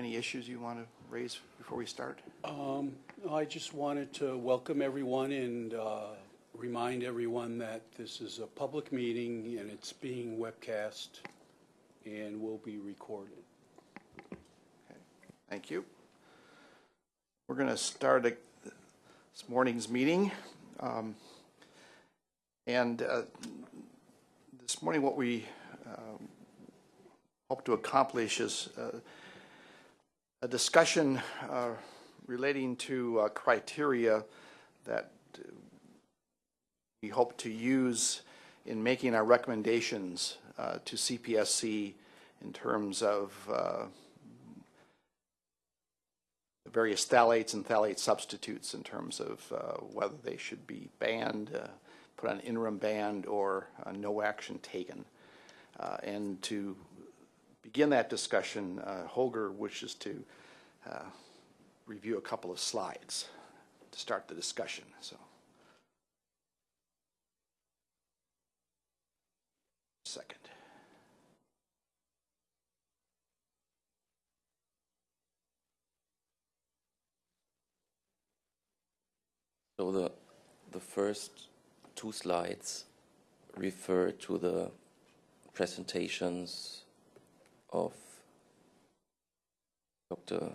Any issues you want to raise before we start? Um, I just wanted to welcome everyone and uh, remind everyone that this is a public meeting and it's being webcast and will be recorded. Okay. Thank you. We're going to start a- this morning's meeting. Um, And uh, this morning, what we um, hope to accomplish is uh, a discussion uh, relating to uh, criteria that we hope to use in making our recommendations uh, to CPSC in terms of uh, the various phthalates and phthalate substitutes in terms of uh, whether they should be banned, uh, put on interim ban, or no action taken. And to begin that discussion, uh, Holger wishes to uh, review a couple of slides to start the discussion, so. Second. So the, the first two slides refer to the presentations of Dr.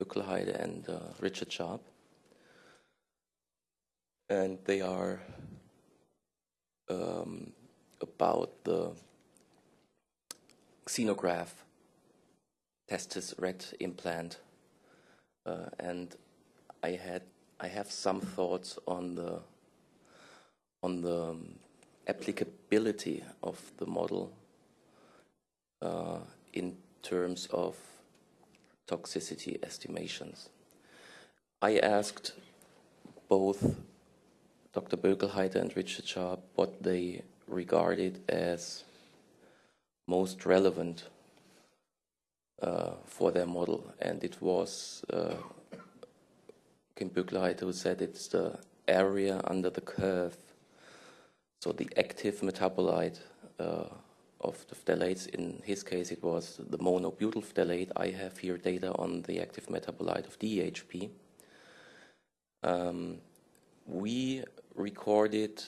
Bückelheide and uh, Richard Sharp. And they are um, about the xenograph testis ret implant. Uh, and I had I have some thoughts on the on the um, applicability of the model uh, in terms of toxicity estimations. I asked both Dr. Bökelheiter and Richard Sharp what they regarded as most relevant uh, for their model, and it was uh, Kim Bökelheiter who said it's the area under the curve, so the active metabolite uh, of the phthalates. In his case, it was the monobutyl phthalate. I have here data on the active metabolite of DHP. Um, we recorded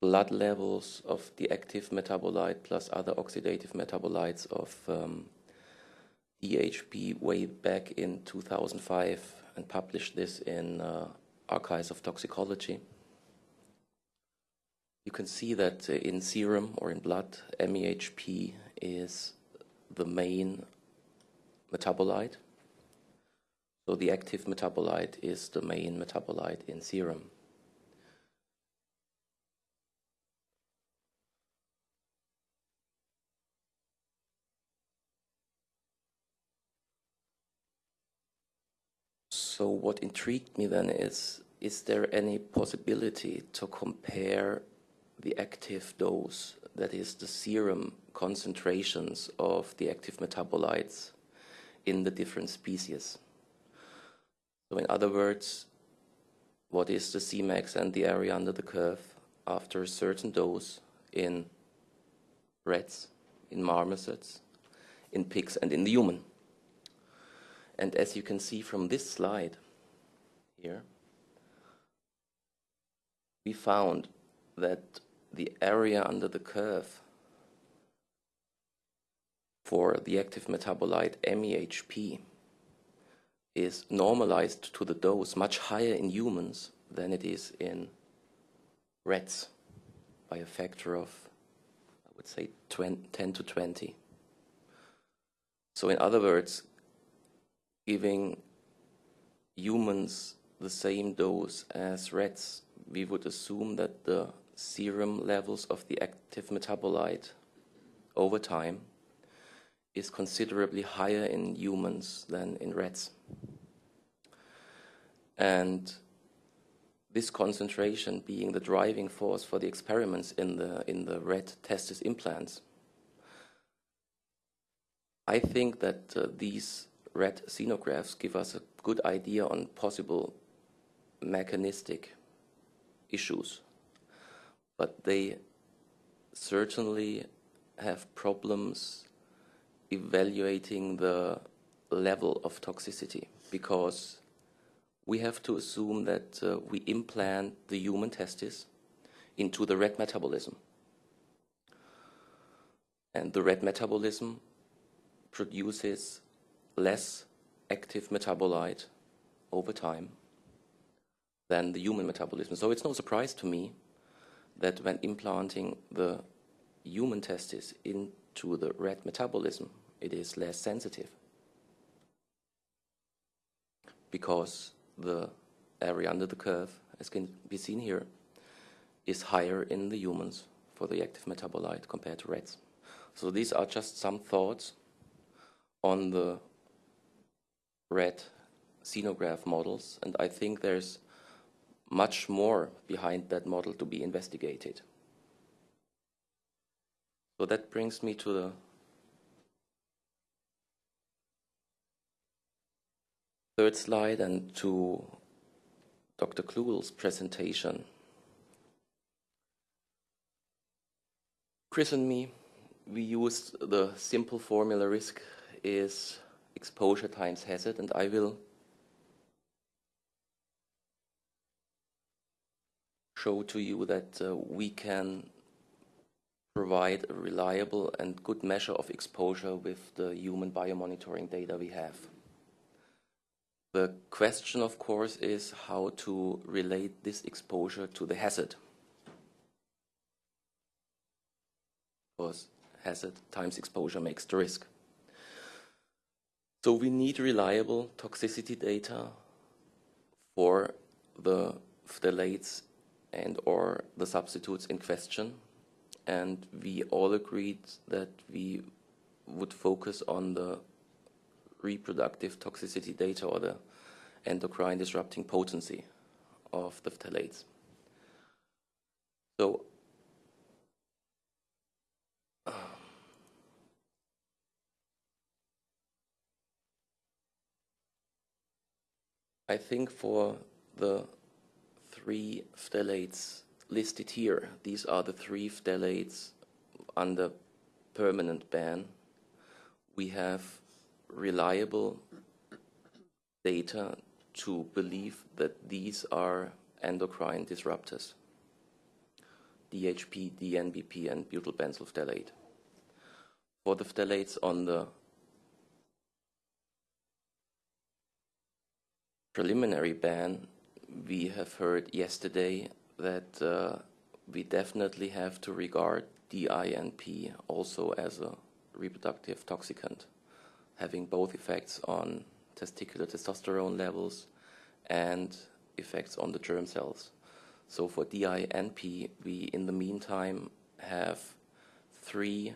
blood levels of the active metabolite plus other oxidative metabolites of um, DHP way back in 2005 and published this in uh, Archives of Toxicology. You can see that uh, in serum or in blood, MEHP is the main metabolite. So the active metabolite is the main metabolite in serum. So what intrigued me then is, is there any possibility to compare the active dose, that is the serum concentrations of the active metabolites in the different species? So in other words, what is the Cmax and the area under the curve after a certain dose in rats, in marmosets, in pigs and in the human? And as you can see from this slide here, we found that the area under the curve for the active metabolite MEHP is normalized to the dose much higher in humans than it is in rats by a factor of, I would say, 20, 10 to 20. So in other words, giving humans the same dose as rats, we would assume that the serum levels of the active metabolite over time is considerably higher in humans than in rats. And this concentration being the driving force for the experiments in the, in the rat testis implants, I think that uh, these rat xenographs give us a good idea on possible mechanistic issues, but they certainly have problems evaluating the level of toxicity because we have to assume that uh, we implant the human testis into the red metabolism. And the red metabolism produces less active metabolite over time than the human metabolism. So it's no surprise to me that when implanting the human testis into the red metabolism, it is less sensitive because the area under the curve, as can be seen here, is higher in the humans for the active metabolite compared to rats. So these are just some thoughts on the rat xenograph models, and I think there's much more behind that model to be investigated. So that brings me to the third slide and to Dr. Klugel's presentation. Chris and me, we used the simple formula risk is exposure times hazard, and I will show to you that uh, we can provide a reliable and good measure of exposure with the human biomonitoring data we have. The question, of course, is how to relate this exposure to the hazard. Because hazard times exposure makes the risk. So we need reliable toxicity data for the phthalates and or the substitutes in question. And we all agreed that we would focus on the reproductive toxicity data or the endocrine disrupting potency of the phthalates. So I think for the three phthalates listed here, these are the three phthalates under permanent ban. We have reliable data to believe that these are endocrine disruptors. DHP, DNBP, and butylbenzyl phthalate. For the phthalates on the preliminary ban, we have heard yesterday that uh, we definitely have to regard DINP also as a reproductive toxicant, having both effects on testicular testosterone levels and effects on the germ cells. So for DINP, we in the meantime have three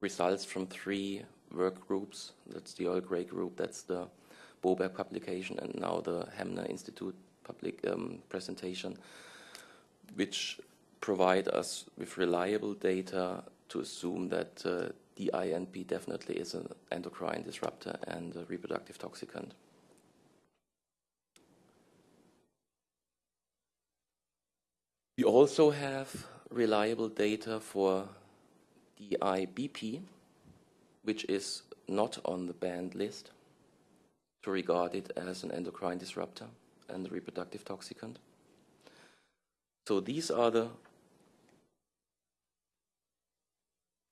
results from three work groups. That's the Earl Grey group, that's the Boberg publication and now the Hemner Institute public um, presentation, which provide us with reliable data to assume that uh, DINP definitely is an endocrine disruptor and a reproductive toxicant. We also have reliable data for DIBP, which is not on the banned list to regard it as an endocrine disruptor and a reproductive toxicant. So these are the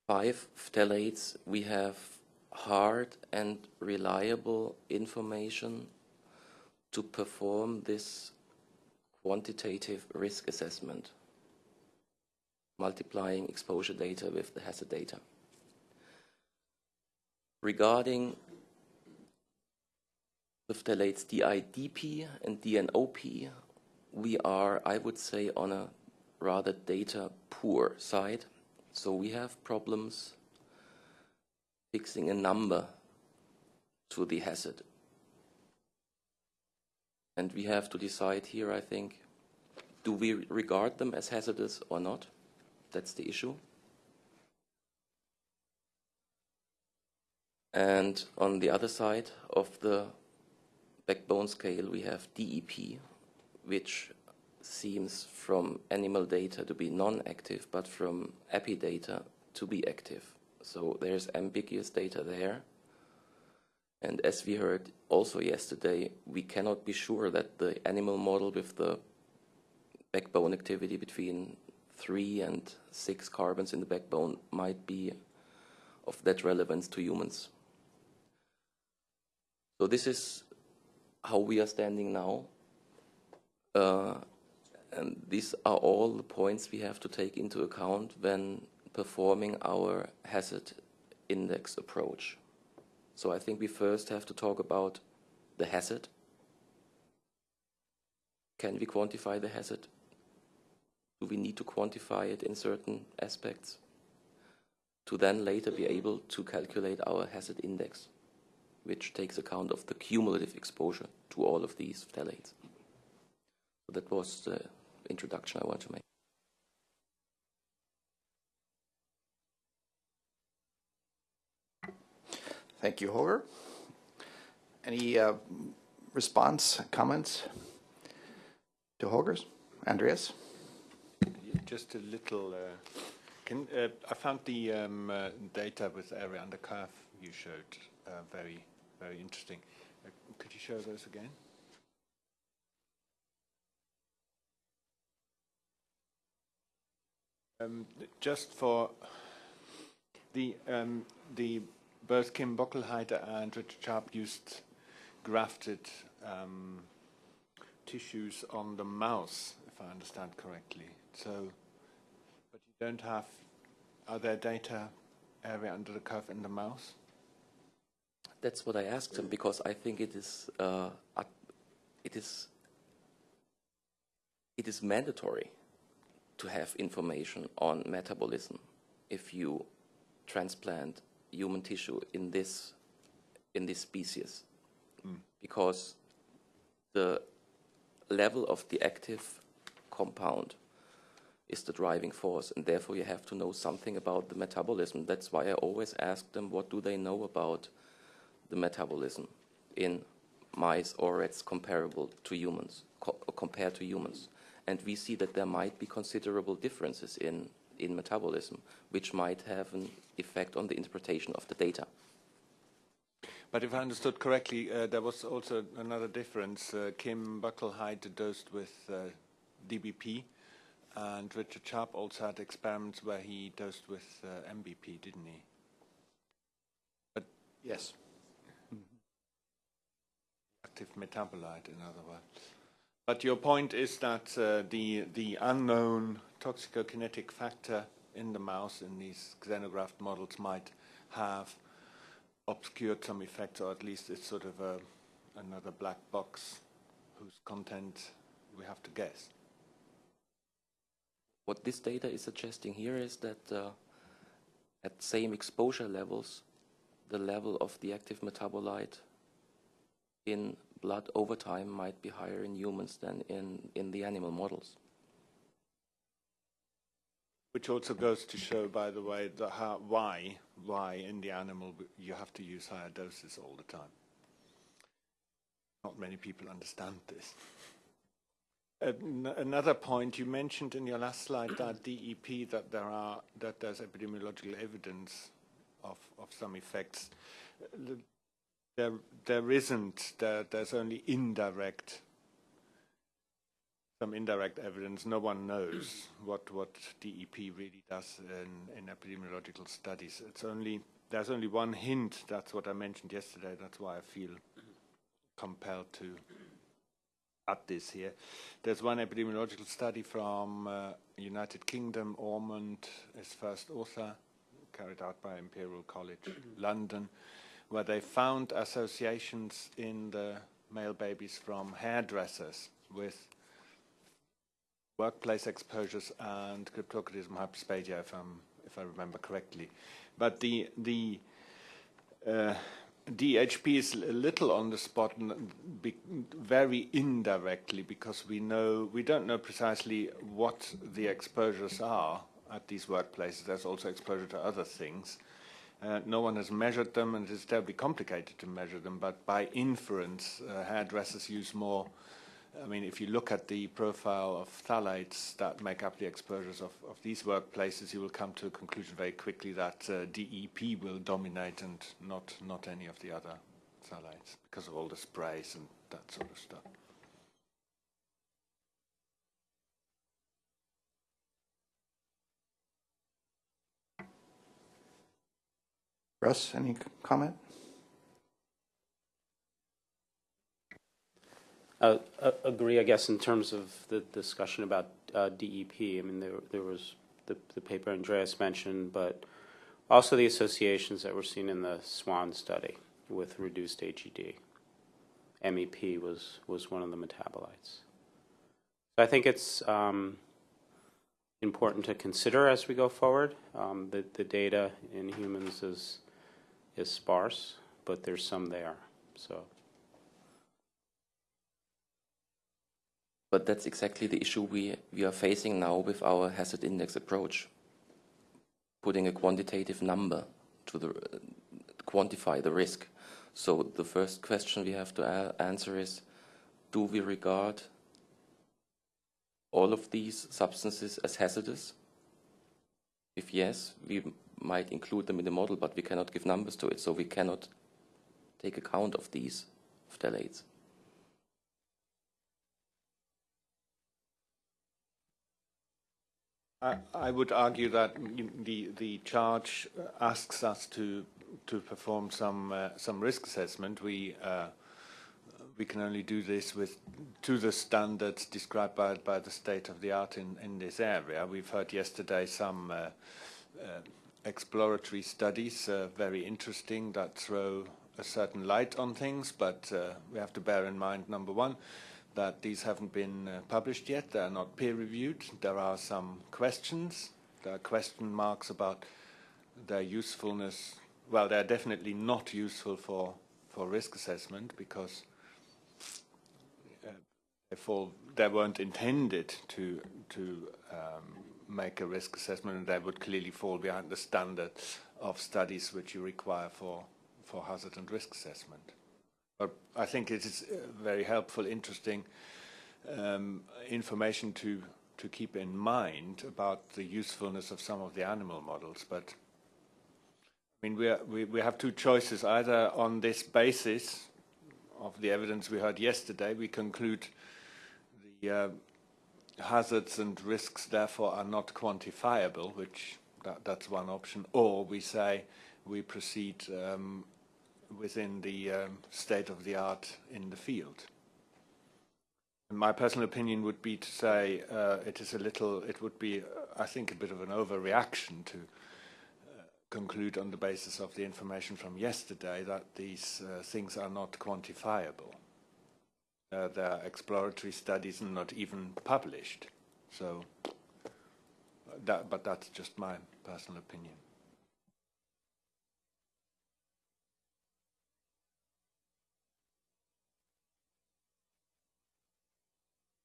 five phthalates we have hard and reliable information to perform this quantitative risk assessment, multiplying exposure data with the hazard data. Regarding the phthalates DIDP and DNOP, we are, I would say, on a rather data poor side. So we have problems fixing a number to the hazard. And we have to decide here, I think, do we regard them as hazardous or not? That's the issue. And on the other side of the backbone scale, we have DEP, which seems from animal data to be non-active, but from epi data to be active. So there's ambiguous data there. And as we heard also yesterday, we cannot be sure that the animal model with the backbone activity between three and six carbons in the backbone might be of that relevance to humans. So this is how we are standing now. Uh, and these are all the points we have to take into account when performing our hazard index approach. So I think we first have to talk about the hazard. Can we quantify the hazard? Do we need to quantify it in certain aspects? To then later be able to calculate our hazard index, which takes account of the cumulative exposure to all of these phthalates. So that was the introduction I want to make. Thank you, Holger. Any uh, response, comments to Holger's? Andreas? Just a little. Uh, can uh, I found the um, uh, data with area under curve you showed uh, very, very interesting. Uh, could you show those again? Um, just for the um, the both Kim Bockelheiter and Richard Sharp used grafted um, tissues on the mouse, if I understand correctly. So, but you don't have, are there data area under the curve in the mouse? That's what I asked him because I think it is uh, it is it is mandatory to have information on metabolism if you transplant human tissue in this in this species mm. because the level of the active compound is the driving force and therefore you have to know something about the metabolism that's why i always ask them what do they know about the metabolism in mice or rats comparable to humans co compared to humans and we see that there might be considerable differences in in metabolism, which might have an effect on the interpretation of the data. But if I understood correctly, uh, there was also another difference. Uh, Kim Buckelheit dosed with uh, DBP, and Richard Sharp also had experiments where he dosed with uh, MBP, didn't he? But yes. Active metabolite, in other words. But your point is that uh, the the unknown toxicokinetic factor in the mouse in these xenograft models might have obscured some effects, or at least it's sort of a, another black box whose content we have to guess. What this data is suggesting here is that uh, at same exposure levels, the level of the active metabolite in blood over time might be higher in humans than in, in the animal models. Which also goes to show, by the way, the how, why, why in the animal you have to use higher doses all the time. Not many people understand this. Another point you mentioned in your last slide that DEP that there are that there's epidemiological evidence of of some effects. There there isn't. There, there's only indirect some indirect evidence. No one knows what what DEP really does in, in epidemiological studies. It's only there's only one hint. That's what I mentioned yesterday. That's why I feel compelled to add this here. There's one epidemiological study from uh, United Kingdom. Ormond is first author, carried out by Imperial College London, where they found associations in the male babies from hairdressers with workplace exposures and cryptorchidism hyperspadia, if, if I remember correctly. But the, the uh, DHP is a little on the spot, very indirectly, because we know we don't know precisely what the exposures are at these workplaces. There's also exposure to other things. Uh, no one has measured them, and it's terribly complicated to measure them. But by inference, uh, hairdressers use more I mean, if you look at the profile of phthalates that make up the exposures of, of these workplaces, you will come to a conclusion very quickly that uh, DEP will dominate and not, not any of the other phthalates because of all the sprays and that sort of stuff. Russ, any comment? Uh, Agree, I guess, in terms of the discussion about uh, DEP. I mean, there there was the the paper Andreas mentioned, but also the associations that were seen in the SWAN study with reduced AGD. MEP was was one of the metabolites. So I think it's um, important to consider as we go forward. Um, The the data in humans is is sparse, but there's some there, so. But that's exactly the issue we, we are facing now with our hazard index approach. Putting a quantitative number to the, uh, quantify the risk. So the first question we have to answer is, do we regard all of these substances as hazardous? If yes, we might include them in the model, but we cannot give numbers to it, so we cannot take account of these phthalates. I, I would argue that the the charge asks us to to perform some uh, some risk assessment. We uh, we can only do this with to the standards described by by the state of the art in in this area. We've heard yesterday some uh, uh, exploratory studies, uh, very interesting, that throw a certain light on things. But uh, we have to bear in mind, number one that these haven't been uh, published yet. They are not peer-reviewed. There are some questions. There are question marks about their usefulness. Well, they're definitely not useful for, for risk assessment because uh, they, fall, they weren't intended to, to um, make a risk assessment and they would clearly fall behind the standard of studies which you require for, for hazard and risk assessment. But I think it is uh, very helpful, interesting um, information to to keep in mind about the usefulness of some of the animal models. But I mean, we, are, we we have two choices: either on this basis of the evidence we heard yesterday, we conclude the uh, hazards and risks therefore are not quantifiable, which that, that's one option, or we say we proceed um, within the um, state of the art in the field. My personal opinion would be to say uh, it is a little, it would be, I think, a bit of an overreaction to uh, conclude on the basis of the information from yesterday that these uh, things are not quantifiable. Uh, there are exploratory studies and not even published. So, that, but that's just my personal opinion.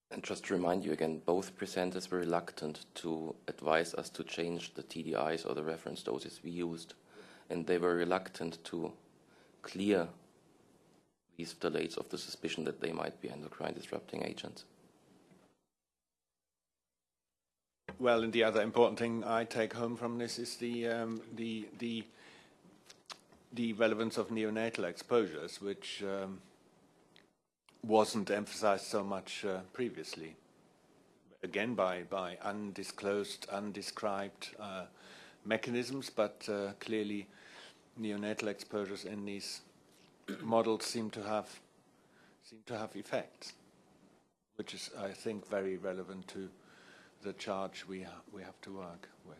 And just to remind you again, both presenters were reluctant to advise us to change the TDIs or the reference doses we used. And they were reluctant to clear these phthalates of the suspicion that they might be endocrine disrupting agents. Well, and the other important thing I take home from this is the um, the the the relevance of neonatal exposures, which um, wasn't emphasized so much uh, previously. Again, by by undisclosed, undescribed uh, mechanisms, but uh, clearly neonatal exposures in these models seem to have seem to have effects, which is, I think, very relevant to the charge we ha we have to work with.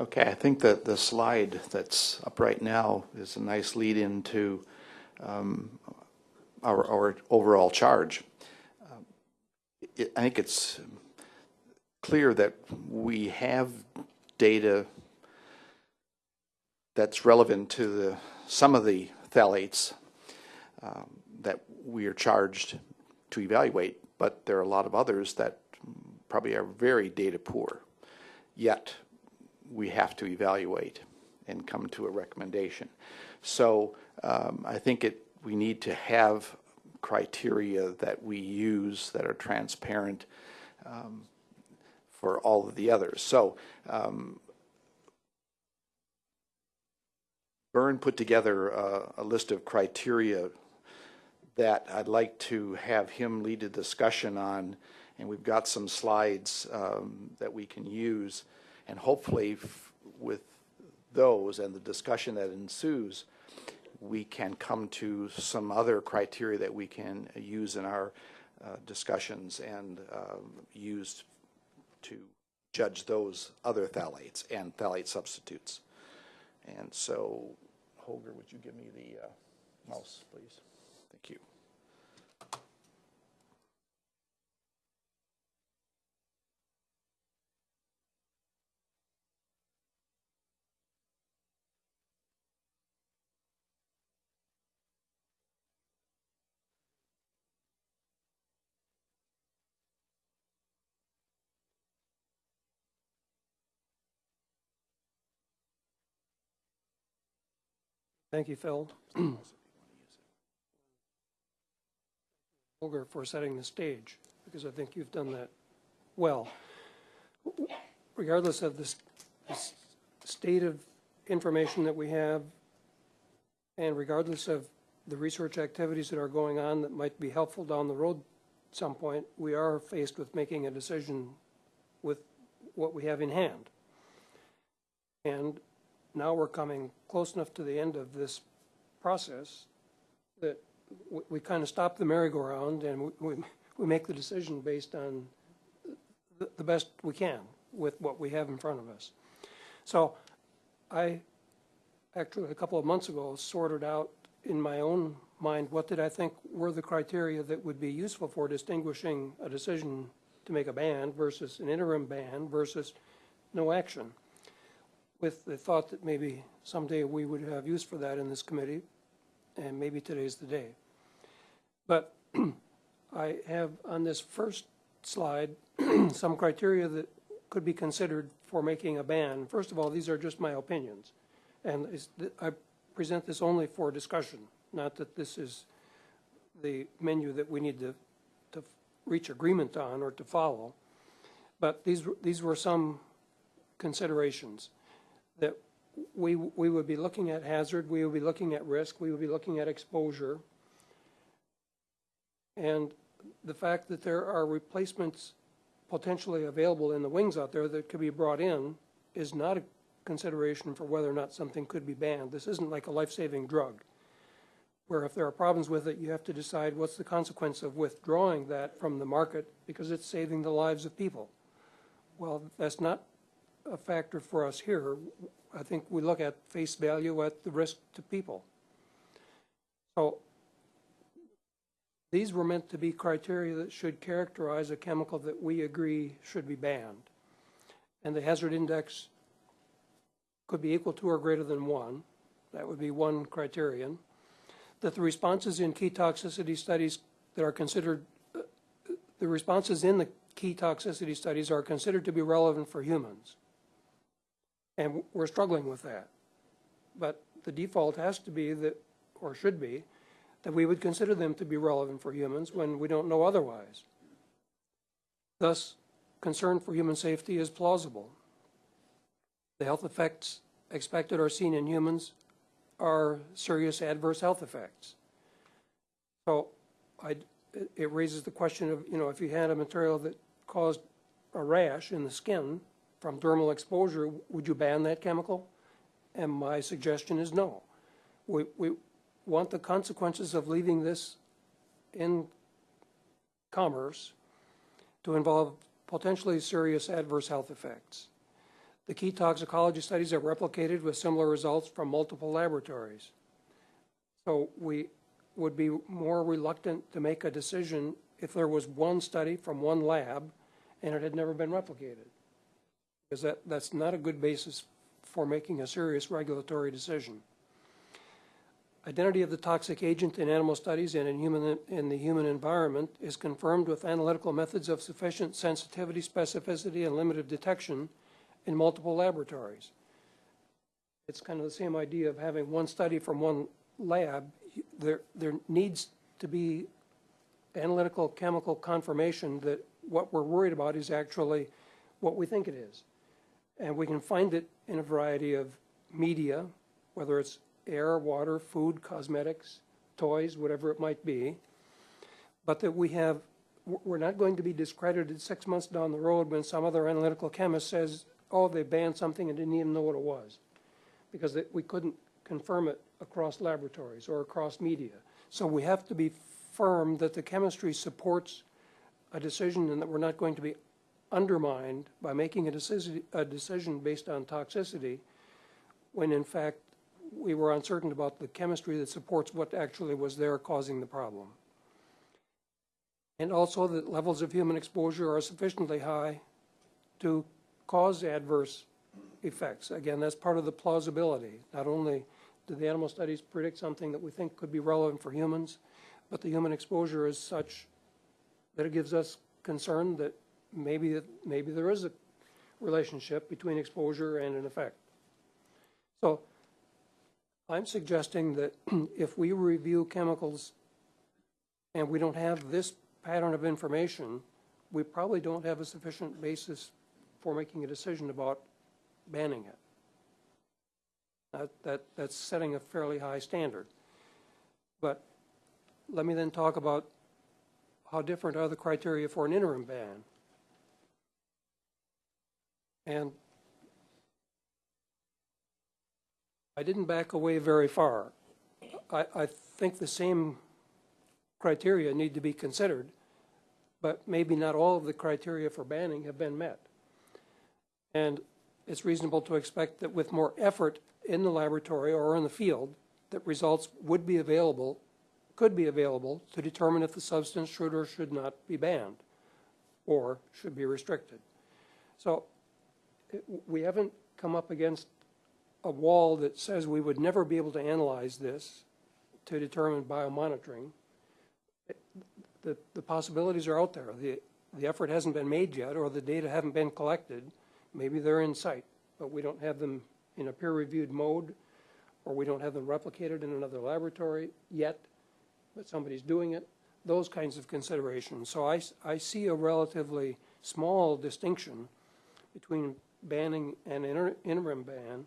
Okay, I think that the slide that's up right now is a nice lead into um, our, our overall charge. It, I think it's clear that we have data that's relevant to the some of the phthalates um, that we are charged to evaluate, but there are a lot of others that probably are very data poor. Yet we have to evaluate and come to a recommendation. So um, I think it, we need to have criteria that we use that are transparent um, for all of the others. So um, Byrne put together a, a list of criteria that I'd like to have him lead a discussion on, and we've got some slides um, that we can use, and hopefully with those and the discussion that ensues, we can come to some other criteria that we can use in our uh, discussions and um, use to judge those other phthalates and phthalate substitutes. And so, Holger, would you give me the uh, mouse, please? Thank you. Thank you, Phil. Holger, for setting the stage, because I think you've done that well. Regardless of the s- the s- state of information that we have, and regardless of the research activities that are going on that might be helpful down the road at some point, we are faced with making a decision with what we have in hand. And now we're coming close enough to the end of this process that we, we kind of stop the merry-go-round and we, we, we make the decision based on the, the best we can with what we have in front of us. So I, actually, a couple of months ago, sorted out in my own mind, what did I think were the criteria that would be useful for distinguishing a decision to make a ban versus an interim ban versus no action with the thought that maybe someday we would have use for that in this committee, and maybe today's the day. But I have on this first slide some criteria that could be considered for making a ban. First of all, these are just my opinions, and I present this only for discussion, not that this is the menu that we need to, to reach agreement on or to follow. But these, these were some considerations that we, we would be looking at hazard, we would be looking at risk, we would be looking at exposure. And the fact that there are replacements potentially available in the wings out there that could be brought in is not a consideration for whether or not something could be banned. This isn't like a life-saving drug, where if there are problems with it, you have to decide what's the consequence of withdrawing that from the market because it's saving the lives of people. Well, that's not a factor for us here. I think we look at face value at the risk to people. So these were meant to be criteria that should characterize a chemical that we agree should be banned. And the hazard index could be equal to or greater than one. That would be one criterion. That the responses in key toxicity studies that are considered, uh, the responses in the key toxicity studies are considered to be relevant for humans. And we're struggling with that. But the default has to be that, or should be, that we would consider them to be relevant for humans when we don't know otherwise. Thus, concern for human safety is plausible. The health effects expected or seen in humans are serious adverse health effects. So I, it- it raises the question of, you know, if you had a material that caused a rash in the skin from dermal exposure, would you ban that chemical? And my suggestion is no. We, we want the consequences of leaving this in commerce to involve potentially serious adverse health effects. The key toxicology studies are replicated with similar results from multiple laboratories. So we would be more reluctant to make a decision if there was one study from one lab and it had never been replicated. Because that, that's not a good basis for making a serious regulatory decision. Identity of the toxic agent in animal studies and in human, in the human environment is confirmed with analytical methods of sufficient sensitivity, specificity, and limit of detection in multiple laboratories. It's kind of the same idea of having one study from one lab, there, there needs to be analytical chemical confirmation that what we're worried about is actually what we think it is. And we can find it in a variety of media, whether it's air, water, food, cosmetics, toys, whatever it might be. But that we have, we're not going to be discredited six months down the road when some other analytical chemist says, oh, they banned something and didn't even know what it was. Because we couldn't confirm it across laboratories or across media. So we have to be firm that the chemistry supports a decision and that we're not going to be undermined by making a decision, a decision based on toxicity when in fact we were uncertain about the chemistry that supports what actually was there causing the problem. And also that levels of human exposure are sufficiently high to cause adverse effects. Again, that's part of the plausibility. Not only do the animal studies predict something that we think could be relevant for humans, but the human exposure is such that it gives us concern that maybe, maybe there is a relationship between exposure and an effect. So I'm suggesting that if we review chemicals and we don't have this pattern of information, we probably don't have a sufficient basis for making a decision about banning it. That, that, that's setting a fairly high standard. But let me then talk about how different are the criteria for an interim ban. And I didn't back away very far. I, I think the same criteria need to be considered, but maybe not all of the criteria for banning have been met. And it's reasonable to expect that with more effort in the laboratory or in the field, that results would be available, could be available to determine if the substance should or should not be banned or should be restricted. So we haven't come up against a wall that says we would never be able to analyze this to determine biomonitoring. The, the possibilities are out there. The, the effort hasn't been made yet, or the data haven't been collected. Maybe they're in sight, but we don't have them in a peer-reviewed mode, or we don't have them replicated in another laboratory yet, but somebody's doing it. Those kinds of considerations. So I, I see a relatively small distinction between banning an inter- interim ban,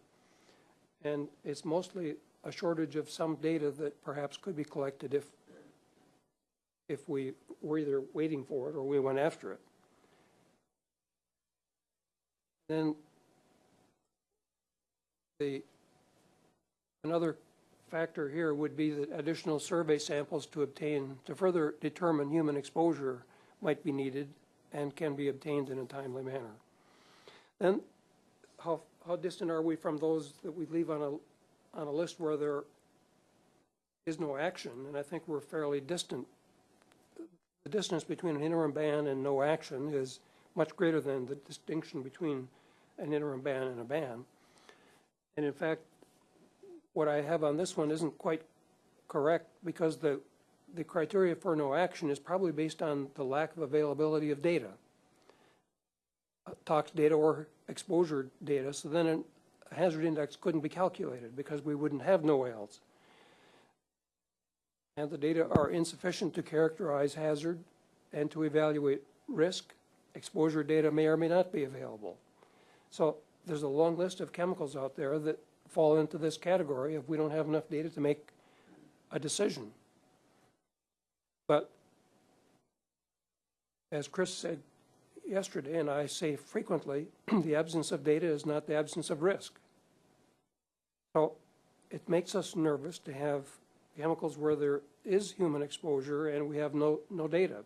and it's mostly a shortage of some data that perhaps could be collected if, if we were either waiting for it or we went after it. Then the, another factor here would be that additional survey samples to obtain, to further determine human exposure might be needed and can be obtained in a timely manner. Then, how, how distant are we from those that we leave on a, on a list where there is no action? And I think we're fairly distant. The distance between an interim ban and no action is much greater than the distinction between an interim ban and a ban. And in fact, what I have on this one isn't quite correct because the, the criteria for no action is probably based on the lack of availability of data. Tox data or exposure data, so then a hazard index couldn't be calculated because we wouldn't have NOALs. And the data are insufficient to characterize hazard and to evaluate risk. Exposure data may or may not be available. So there's a long list of chemicals out there that fall into this category if we don't have enough data to make a decision. But as Chris said yesterday, and I say frequently, the absence of data is not the absence of risk. So it makes us nervous to have chemicals where there is human exposure and we have no, no data.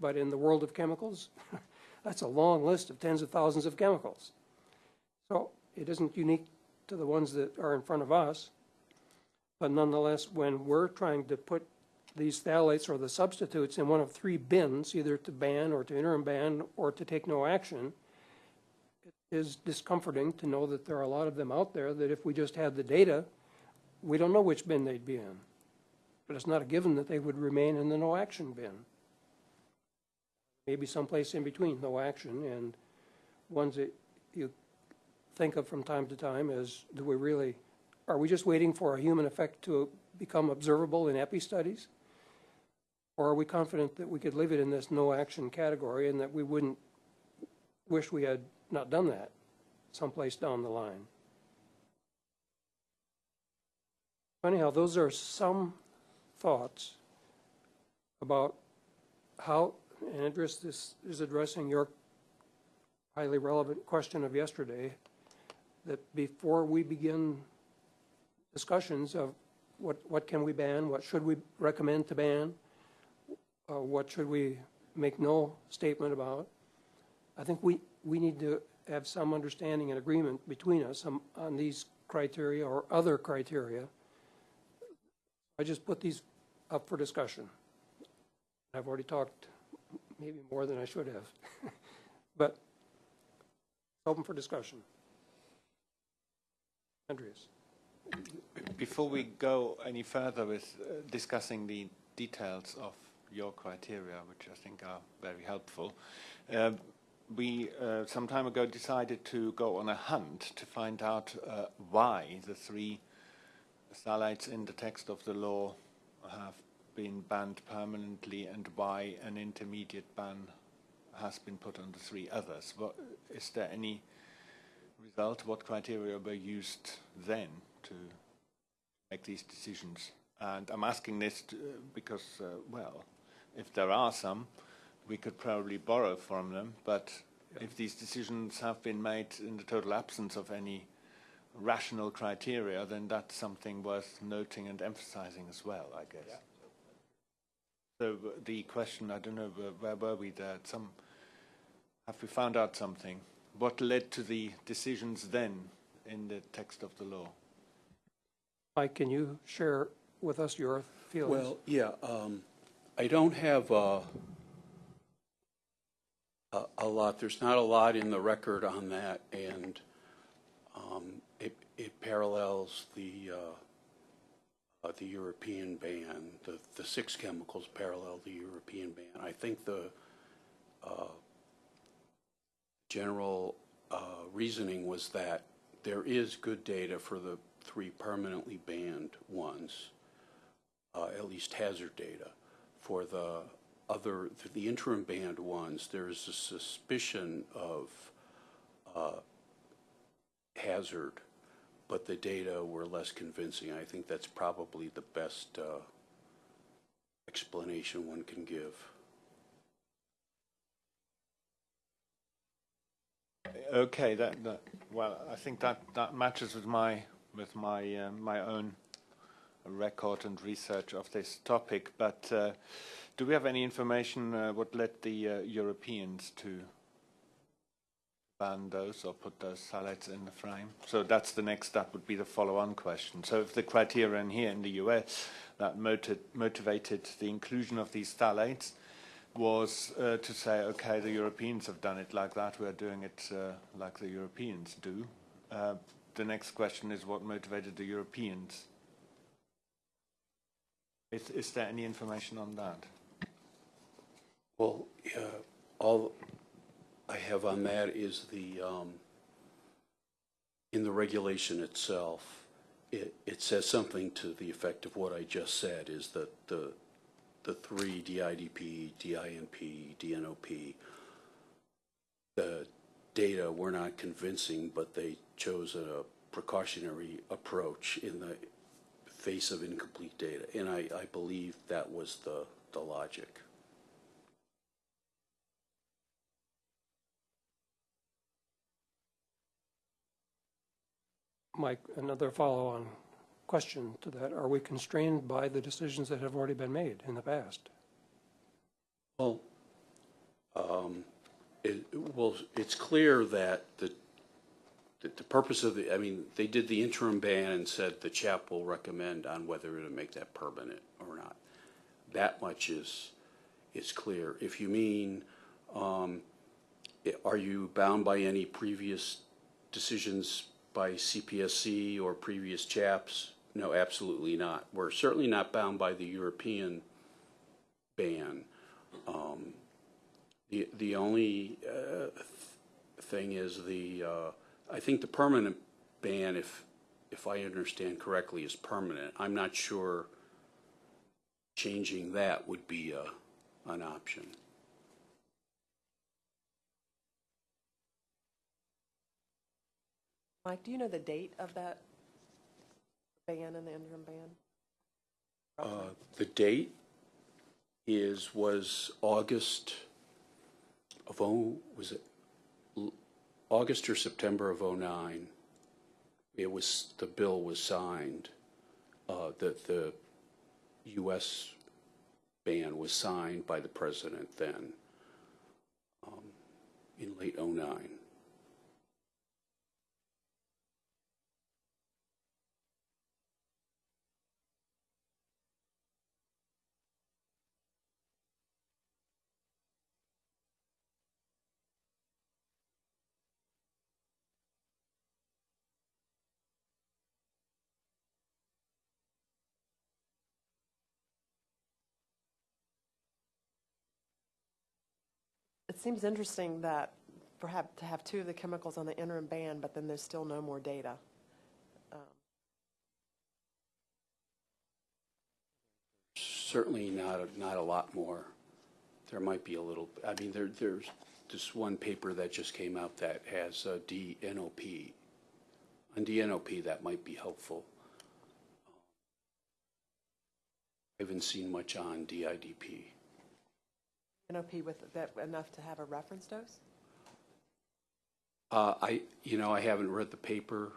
But in the world of chemicals, that's a long list of tens of thousands of chemicals. So it isn't unique to the ones that are in front of us. But nonetheless, when we're trying to put these phthalates or the substitutes in one of three bins, either to ban or to interim ban or to take no action, it is discomforting to know that there are a lot of them out there that if we just had the data, we don't know which bin they'd be in. But it's not a given that they would remain in the no action bin. Maybe someplace in between no action and ones that you think of from time to time is, do we really, are we just waiting for a human effect to become observable in epi studies? Or are we confident that we could leave it in this no action category and that we wouldn't wish we had not done that someplace down the line? Anyhow, those are some thoughts about how, and Andres, this is addressing your highly relevant question of yesterday, that before we begin discussions of what, what can we ban, what should we recommend to ban, uh, what should we make no statement about, I think we, we need to have some understanding and agreement between us on, on these criteria or other criteria. I just put these up for discussion. I've already talked maybe more than I should have. But open for discussion. Andreas? Before we go any further with uh, discussing the details of your criteria, which I think are very helpful, uh, we uh, some time ago decided to go on a hunt to find out uh, why the three phthalates in the text of the law have been banned permanently and why an intermediate ban has been put on the three others. What, is there any result? What criteria were used then to make these decisions? And I'm asking this to, because, uh, well, if there are some, we could probably borrow from them, but if these decisions have been made in the total absence of any rational criteria, then that's something worth noting and emphasizing as well, I guess. So uh, the question, I don't know, where, where were we there? Some, have we found out something? What led to the decisions then in the text of the law? Mike, can you share with us your feelings? Well, yeah, um, I don't have, uh, a, a lot, there's not a lot in the record on that, and, um, it, it parallels the, uh, uh, the European ban. The, the six chemicals parallel the European ban. I think the, uh, general, uh, reasoning was that there is good data for the three permanently banned ones uh, at least hazard data. For the other, the interim banned ones, there's a suspicion of uh, hazard, but the data were less convincing. I think that's probably the best uh, explanation one can give. Okay, that, that well, I think that, that matches with my with my uh, my own record and research of this topic. But uh, do we have any information uh, what led the uh, Europeans to ban those or put those phthalates in the frame? So that's the next step would be the follow-on question. So if the criterion here in the US that motiv motivated the inclusion of these phthalates was uh, to say, okay, the Europeans have done it like that, we're doing it uh, like the Europeans do. Uh, the next question is what motivated the Europeans is, is there any information on that? Well, all I have on that is the, um, in the regulation itself, it, it says something to the effect of what I just said, is that the, the three DIDP, DINP, DNOP, the data were not convincing, but they chose a precautionary approach in the face of incomplete data. And I, I believe that was the, the logic. Mike, another follow-on question to that. Are we constrained by the decisions that have already been made in the past? Well, um, it, well, it's clear that the, that the purpose of the, I mean, they did the interim ban and said the CHAP will recommend on whether to make that permanent or not. That much is, is clear. If you mean, um, are you bound by any previous decisions by CPSC or previous CHAPs? No, absolutely not. We're certainly not bound by the European ban. Um, the, the only uh, th- thing is the, uh, I think the permanent ban, if, if I understand correctly, is permanent. I'm not sure changing that would be a, an option. Mike, do you know the date of that ban and the interim ban? Uh, The date is, was August of oh, was it August or September of '09? It was, the bill was signed, uh, the, the US ban was signed by the president then, um, in late '09. Seems interesting that perhaps to have two of the chemicals on the interim ban, but then there's still no more data. Certainly not, a- not a lot more. There might be a little, I mean, there, there's this one paper that just came out that has uh, DNOP. On DNOP, that might be helpful. I haven't seen much on DIDP. With that enough to have a reference dose? Uh, I, you know, I haven't read the paper.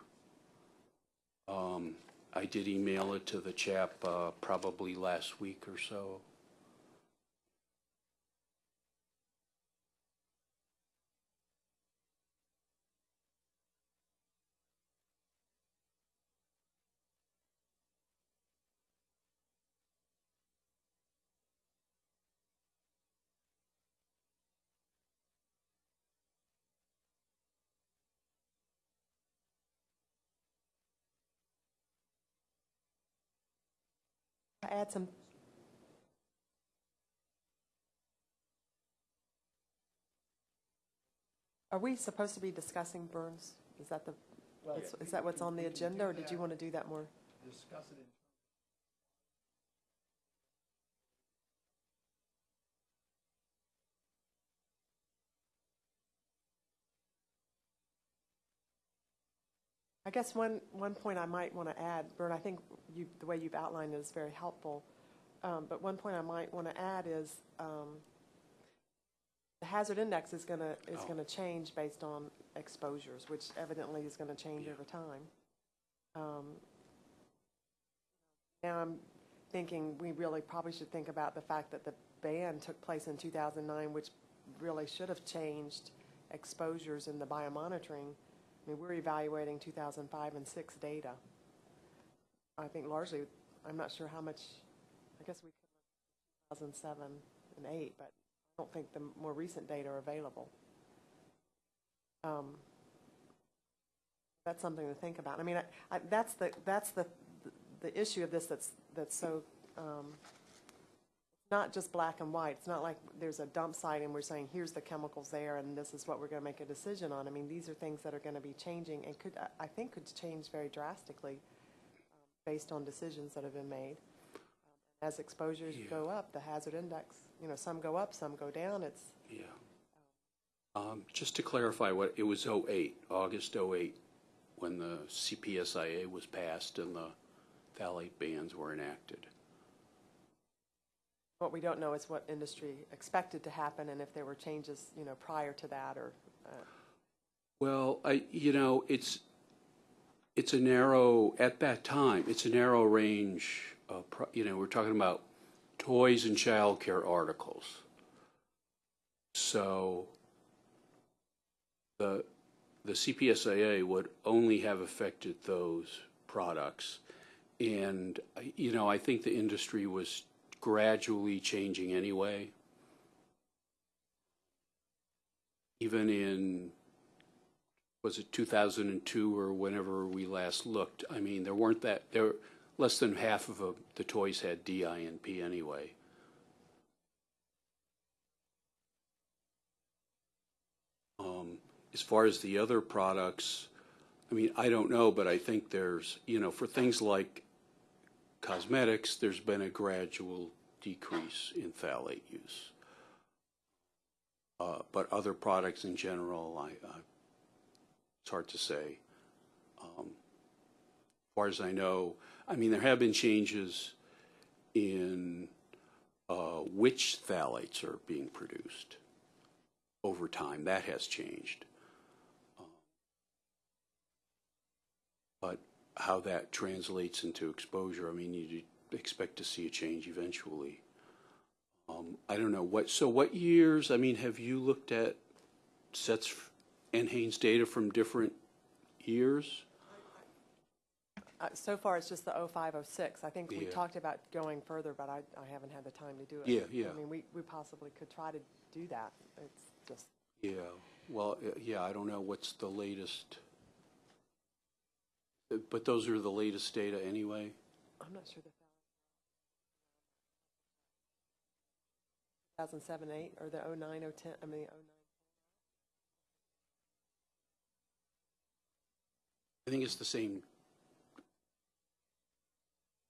Um, I did email it to the CHAP, uh, probably last week or so. Add some, are we supposed to be discussing Bern's? Is that the, is- is that what's on the agenda, or did you want to do that more? Discuss it in I guess one, one point I might want to add, Bern, I think you, the way you've outlined it is very helpful. Um, but one point I might want to add is, um, the hazard index is going to, is Oh. going to change based on exposures, which evidently is going to change Yeah. over time. Um, Now I'm thinking we really probably should think about the fact that the ban took place in 2009, which really should have changed exposures in the biomonitoring. I mean, we're evaluating 2005 and 6 data. I think largely, I'm not sure how much, I guess we could, look 2007 and 8, but I don't think the more recent data are available. Um, That's something to think about. I mean, I- I, that's the, that's the, the issue of this that's, that's so, um, not just black and white. It's not like there's a dump site and we're saying, here's the chemicals there and this is what we're going to make a decision on. I mean, these are things that are going to be changing and could, I- think could change very drastically um, based on decisions that have been made. As exposures Yeah. go up, the hazard index, you know, some go up, some go down. It's, Yeah. Um, Just to clarify, what, it was 08, August 08, when the CPSIA was passed and the phthalate bans were enacted. What we don't know is what industry expected to happen and if there were changes, you know, prior to that or, uh, Well, I, you know, it's, it's a narrow, at that time, it's a narrow range, of you know, we're talking about toys and childcare articles. So the, the CPSIA would only have affected those products. And, you know, I think the industry was gradually changing anyway. Even in was it 2002 or whenever we last looked? I mean, there weren't that, there, less than half of uh, the toys had DINP anyway. Um, As far as the other products, I mean, I don't know, but I think there's, you know, for things like cosmetics, there's been a gradual decrease in phthalate use. Uh, But other products in general, I, I- it's hard to say. Um, As far as I know, I mean, there have been changes in uh, which phthalates are being produced over time. That has changed. But how that translates into exposure, I mean, you'd expect to see a change eventually. Um, I don't know, what, so what years, I mean, have you looked at sets NHANES data from different years? Uh, So far, it's just the 0506. I think we Yeah. talked about going further, but I, I haven't had the time to do it. Yeah, yeah. I mean, we, we possibly could try to do that. It's just, Yeah, well, uh, yeah, I don't know what's the latest. But those are the latest data anyway? I'm not sure the 2007, 8, or the 09, 010, I mean, 09. I think it's the same.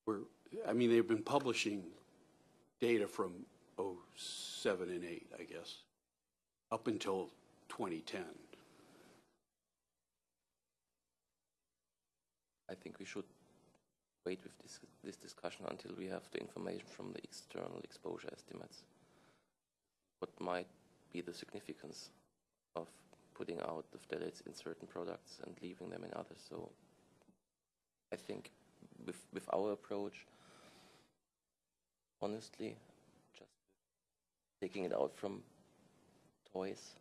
We're, I mean, they've been publishing data from 07 and 8, I guess, up until 2010. I think we should wait with this, this discussion until we have the information from the external exposure estimates. What might be the significance of putting out the phthalates in certain products and leaving them in others? So I think with, with our approach, honestly, just taking it out from toys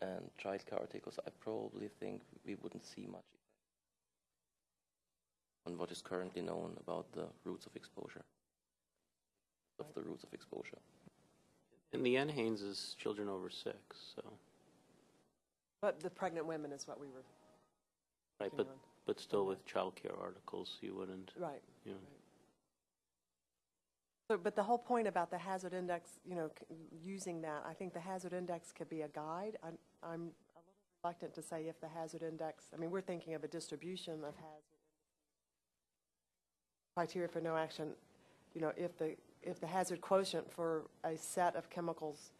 and childcare articles, I probably think we wouldn't see much on what is currently known about the routes of exposure, of the routes of exposure. In the end, NHANES is children over six, so, But the pregnant women is what we were, right, but, on. but still with childcare articles, you wouldn't, right. you know. So, but the whole point about the hazard index, you know, c- using that, I think the hazard index could be a guide. I'm, I'm a little reluctant to say if the hazard index, I mean, we're thinking of a distribution of hazard criteria for no action, you know, if the, if the hazard quotient for a set of chemicals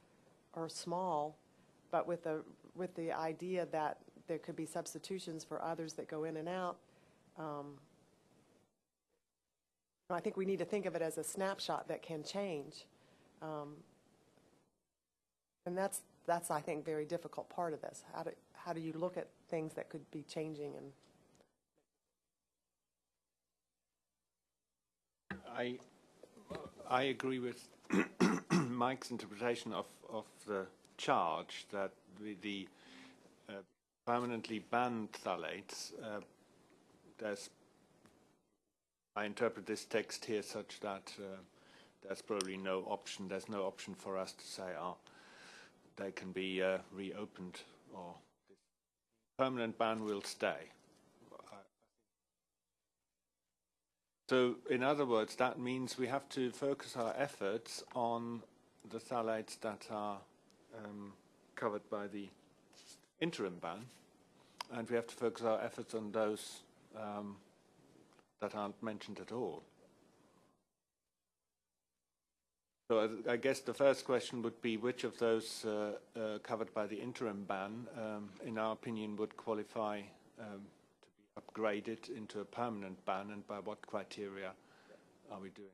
are small, but with the, with the idea that there could be substitutions for others that go in and out, um, I think we need to think of it as a snapshot that can change. Um, And that's, that's, I think, very difficult part of this. How do, how do you look at things that could be changing and I, I agree with Mike's interpretation of, of the charge that the, the uh, permanently banned phthalates, uh, there's, I interpret this text here such that uh, there's probably no option, there's no option for us to say, oh, they can be uh, reopened or permanent ban will stay. So, in other words, that means we have to focus our efforts on the phthalates that are um, covered by the interim ban, and we have to focus our efforts on those um, that aren't mentioned at all. So I, guess the first question would be which of those uh, uh, covered by the interim ban, um, in our opinion, would qualify be upgraded into a permanent ban, and by what criteria are we doing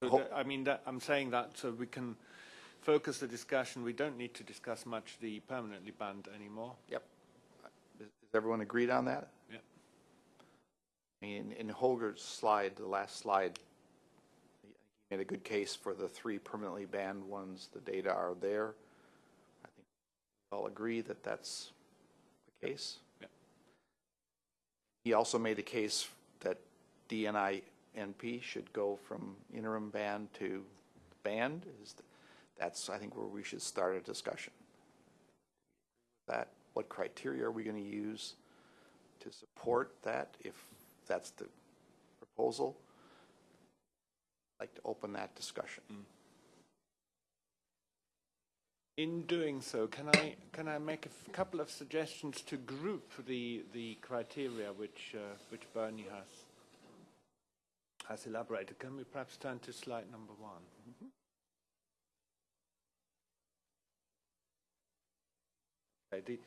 that? So that- I mean, that, I'm saying that so we can focus the discussion. We don't need to discuss much the permanently banned anymore. Yep. Is is everyone agreed on that? Yep. In, in Holger's slide, the last slide, he made a good case for the three permanently banned ones. The data are there. I think we all agree that that's case. Yep. He also made a case that DINP should go from interim ban to banned. Is th- That's, I think, where we should start a discussion. That, what criteria are we going to use to support that, if that's the proposal? I'd like to open that discussion. Mm. In doing so, can I can I make a couple of suggestions to group the the criteria which uh, which Bernie has has elaborated? Can we perhaps turn to slide number one? The,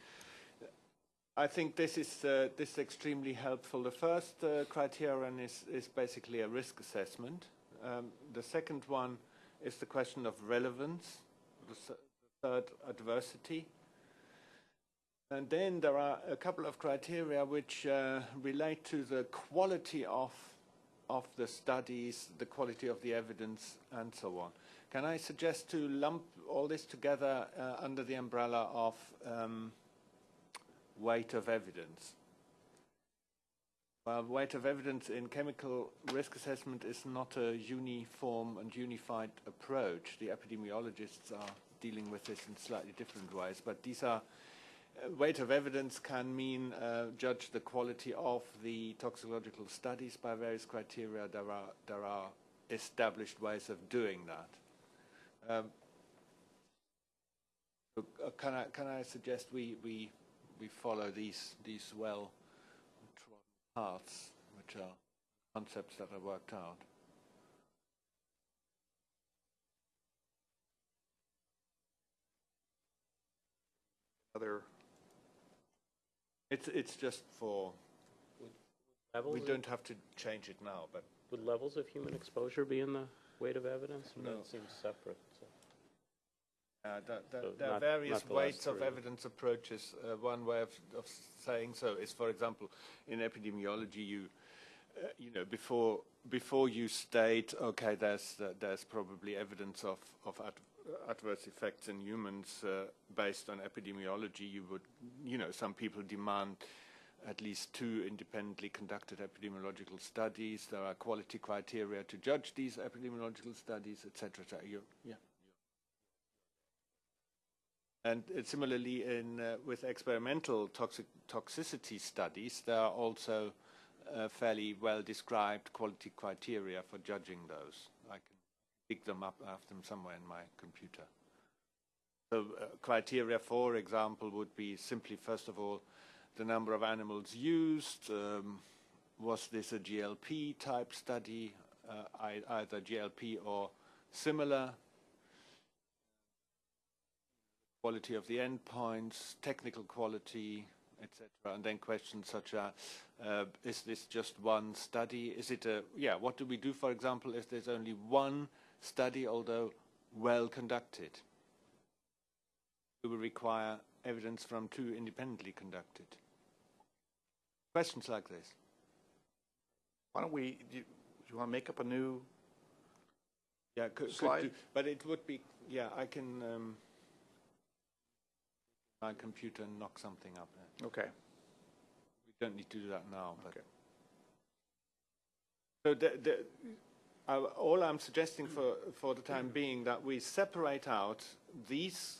I think this is uh, this is extremely helpful. The first uh, criterion is is basically a risk assessment. Um, the second one is the question of relevance. Adversity. And then there are a couple of criteria which uh, relate to the quality of of the studies, the quality of the evidence, and so on. Can I suggest to lump all this together uh, under the umbrella of um, weight of evidence? Well, weight of evidence in chemical risk assessment is not a uniform and unified approach. The epidemiologists are dealing with this in slightly different ways, but these are uh, weight of evidence can mean uh, judge the quality of the toxicological studies by various criteria. There are there are established ways of doing that. Um, uh, can I can I suggest we we we follow these these well trodden paths, which are concepts that are worked out. Other, It's it's just for Levels we of- don't have to change it now, but Would levels of human exposure be in the weight of evidence? No. It seems separate. so. Uh, So there are not- various not the last weights of three. evidence approaches. Uh, one way of, of saying so is, for example, in epidemiology, you uh, you know before before you state, okay, there's uh, there's probably evidence of of adverse effects in humans uh, based on epidemiology. You would, you know, some people demand at least two independently conducted epidemiological studies. There are quality criteria to judge these epidemiological studies, etc. Et yeah. And uh, similarly, in uh, with experimental toxic toxicity studies, there are also uh, fairly well described quality criteria for judging those. Pick them up, have them somewhere in my computer. So, uh, criteria, for example, would be simply, first of all, the number of animals used. Um, was this a GLP type study, uh, either GLP or similar? quality of the endpoints, technical quality, etc. And then questions such as, uh, is this just one study? Is it a, yeah, what do we do, for example, if there's only one study, although well conducted? We will require evidence from two independently conducted? Questions like this. why don't we, do you, do you want to make up a new, Yeah, could, could Slide. do, but it would be, yeah, I can, um, my computer and knock something up there. okay. We don't need to do that now, but. Okay. So the, the, uh, all I'm suggesting for, for the time being that we separate out these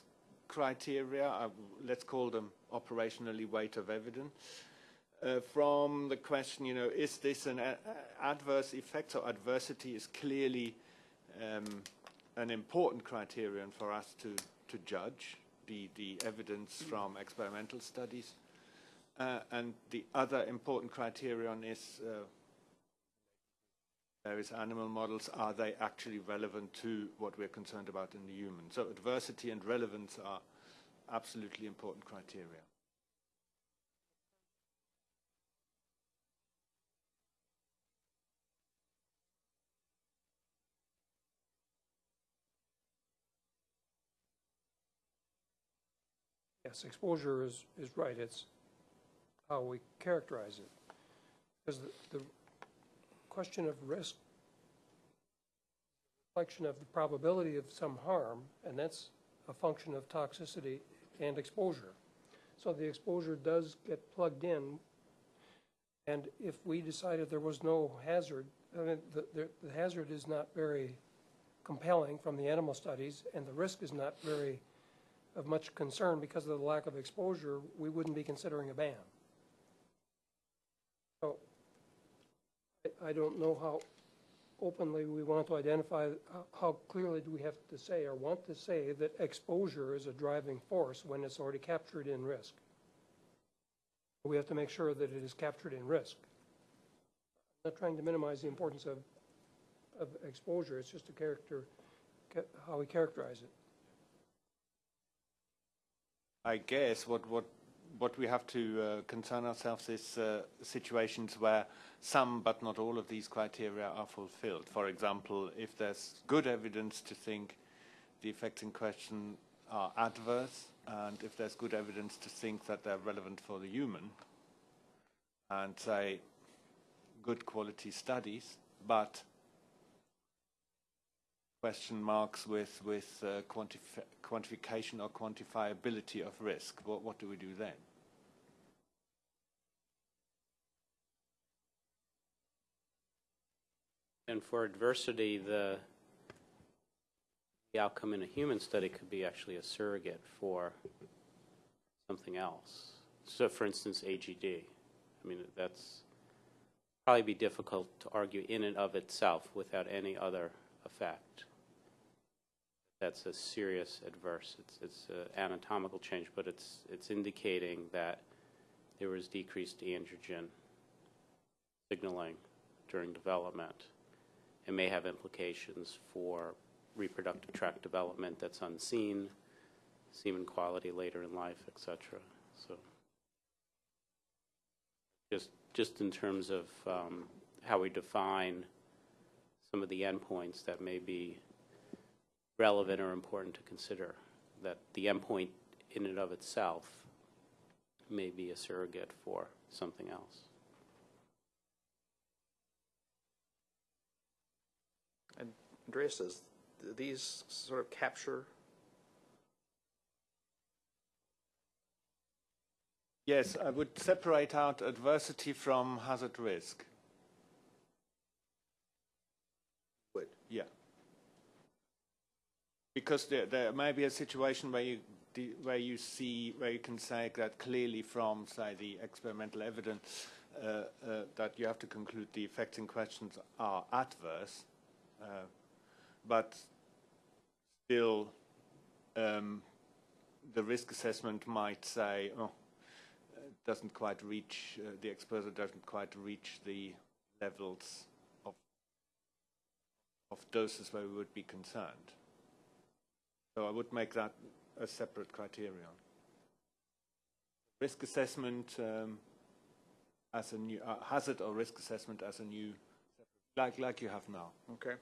criteria, uh, let's call them operationally weight of evidence, uh, from the question, you know, is this an a- a- adverse effect? So adversity is clearly um, an important criterion for us to, to judge the, the evidence from experimental studies. Uh, and the other important criterion is uh, various animal models, are they actually relevant to what we're concerned about in the human? So adversity and relevance are absolutely important criteria. Yes, exposure is, is right, it's how we characterize it. Because the, the question of risk, reflection of the probability of some harm, and that's a function of toxicity and exposure. So the exposure does get plugged in, and if we decided there was no hazard, I mean, the, the, the hazard is not very compelling from the animal studies, and the risk is not very of much concern because of the lack of exposure, we wouldn't be considering a ban. I, don't know how, openly we want to identify, how- clearly do we have to say or want to say that exposure is a driving force when it's already captured in risk? We have to make sure that it is captured in risk. Not trying to minimize the importance of, of exposure, it's just a character, how we characterize it. I guess what, what, what we have to uh, concern ourselves is uh, situations where some but not all of these criteria are fulfilled. For example, if there's good evidence to think the effects in question are adverse, and if there's good evidence to think that they're relevant for the human, and say good quality studies, but question marks with, with uh, quantif- quantification or quantifiability of risk. What, what do we do then? And for adversity, the, the outcome in a human study could be actually a surrogate for something else. So, for instance, AGD. I mean, that's probably be difficult to argue in and of itself without any other effect. That's a serious adverse. It's it's an anatomical change, but it's it's indicating that there was decreased androgen signaling during development. It may have implications for reproductive tract development that's unseen, semen quality later in life, etc. So, just just in terms of um, how we define some of the endpoints that may be relevant or important to consider, that the endpoint in and of itself may be a surrogate for something else. And Andreas, does these sort of capture Yes, I would separate out adversity from hazard risk. Would. Yeah. Because there, there may be a situation where you where you see where you can say that clearly from say the experimental evidence uh, uh, that you have to conclude the effects in questions are adverse, uh, but still um, the risk assessment might say, oh, it doesn't quite reach uh, the exposure doesn't quite reach the levels of of doses where we would be concerned. So I would make that a separate criterion. Risk assessment um, as a new uh, hazard or risk assessment as a new, like like you have now. Okay.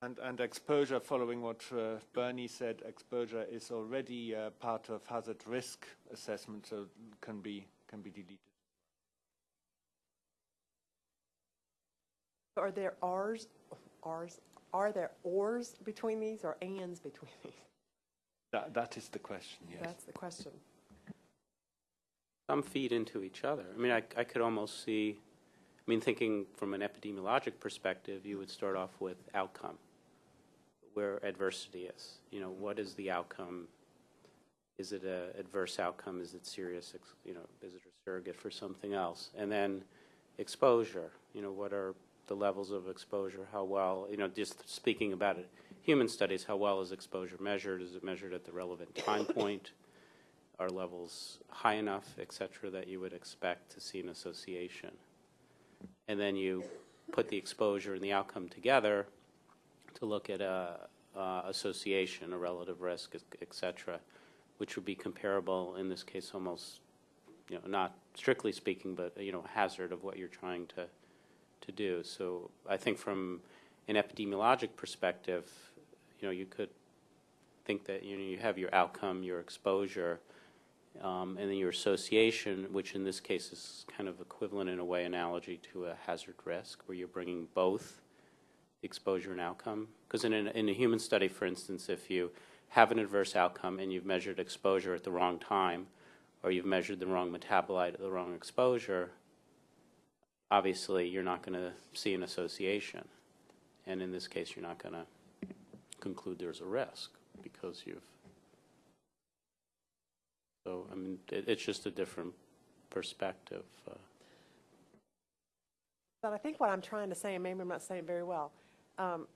And, and exposure, following what uh, Bernie said, exposure is already uh, part of hazard risk assessment, so can be can be deleted. Are there Rs, Rs, are there ors between these or ands between these? That that is the question. Yes. That's the question. Some feed into each other. I mean, I, I could almost see, I mean, thinking from an epidemiologic perspective, you would start off with outcome, where adversity is. You know, what is the outcome? Is it a adverse outcome? Is it serious? You know, is it a surrogate for something else? And then exposure. You know, what are the levels of exposure? How well? You know, just speaking about it, human studies. How well is exposure measured? Is it measured at the relevant time point? Are levels high enough, et cetera, that you would expect to see an association? And then you put the exposure and the outcome together to look at a, uh, association, a relative risk, et cetera, which would be comparable, in this case, almost, you know, not strictly speaking, but, you know, hazard of what you're trying to, to do. So I think from an epidemiologic perspective, you know, you could think that, you know, you have your outcome, your exposure, um, and then your association, which in this case is kind of equivalent in a way analogy to a hazard risk, where you're bringing both exposure and outcome. Because in, in a human study, for instance, if you have an adverse outcome and you've measured exposure at the wrong time, or you've measured the wrong metabolite at the wrong exposure, obviously you're not going to see an association. And in this case, you're not going to conclude there's a risk because you've so, I mean, it, it's just a different perspective. Uh, But I think what I'm trying to say, and maybe I'm not saying it very well, um,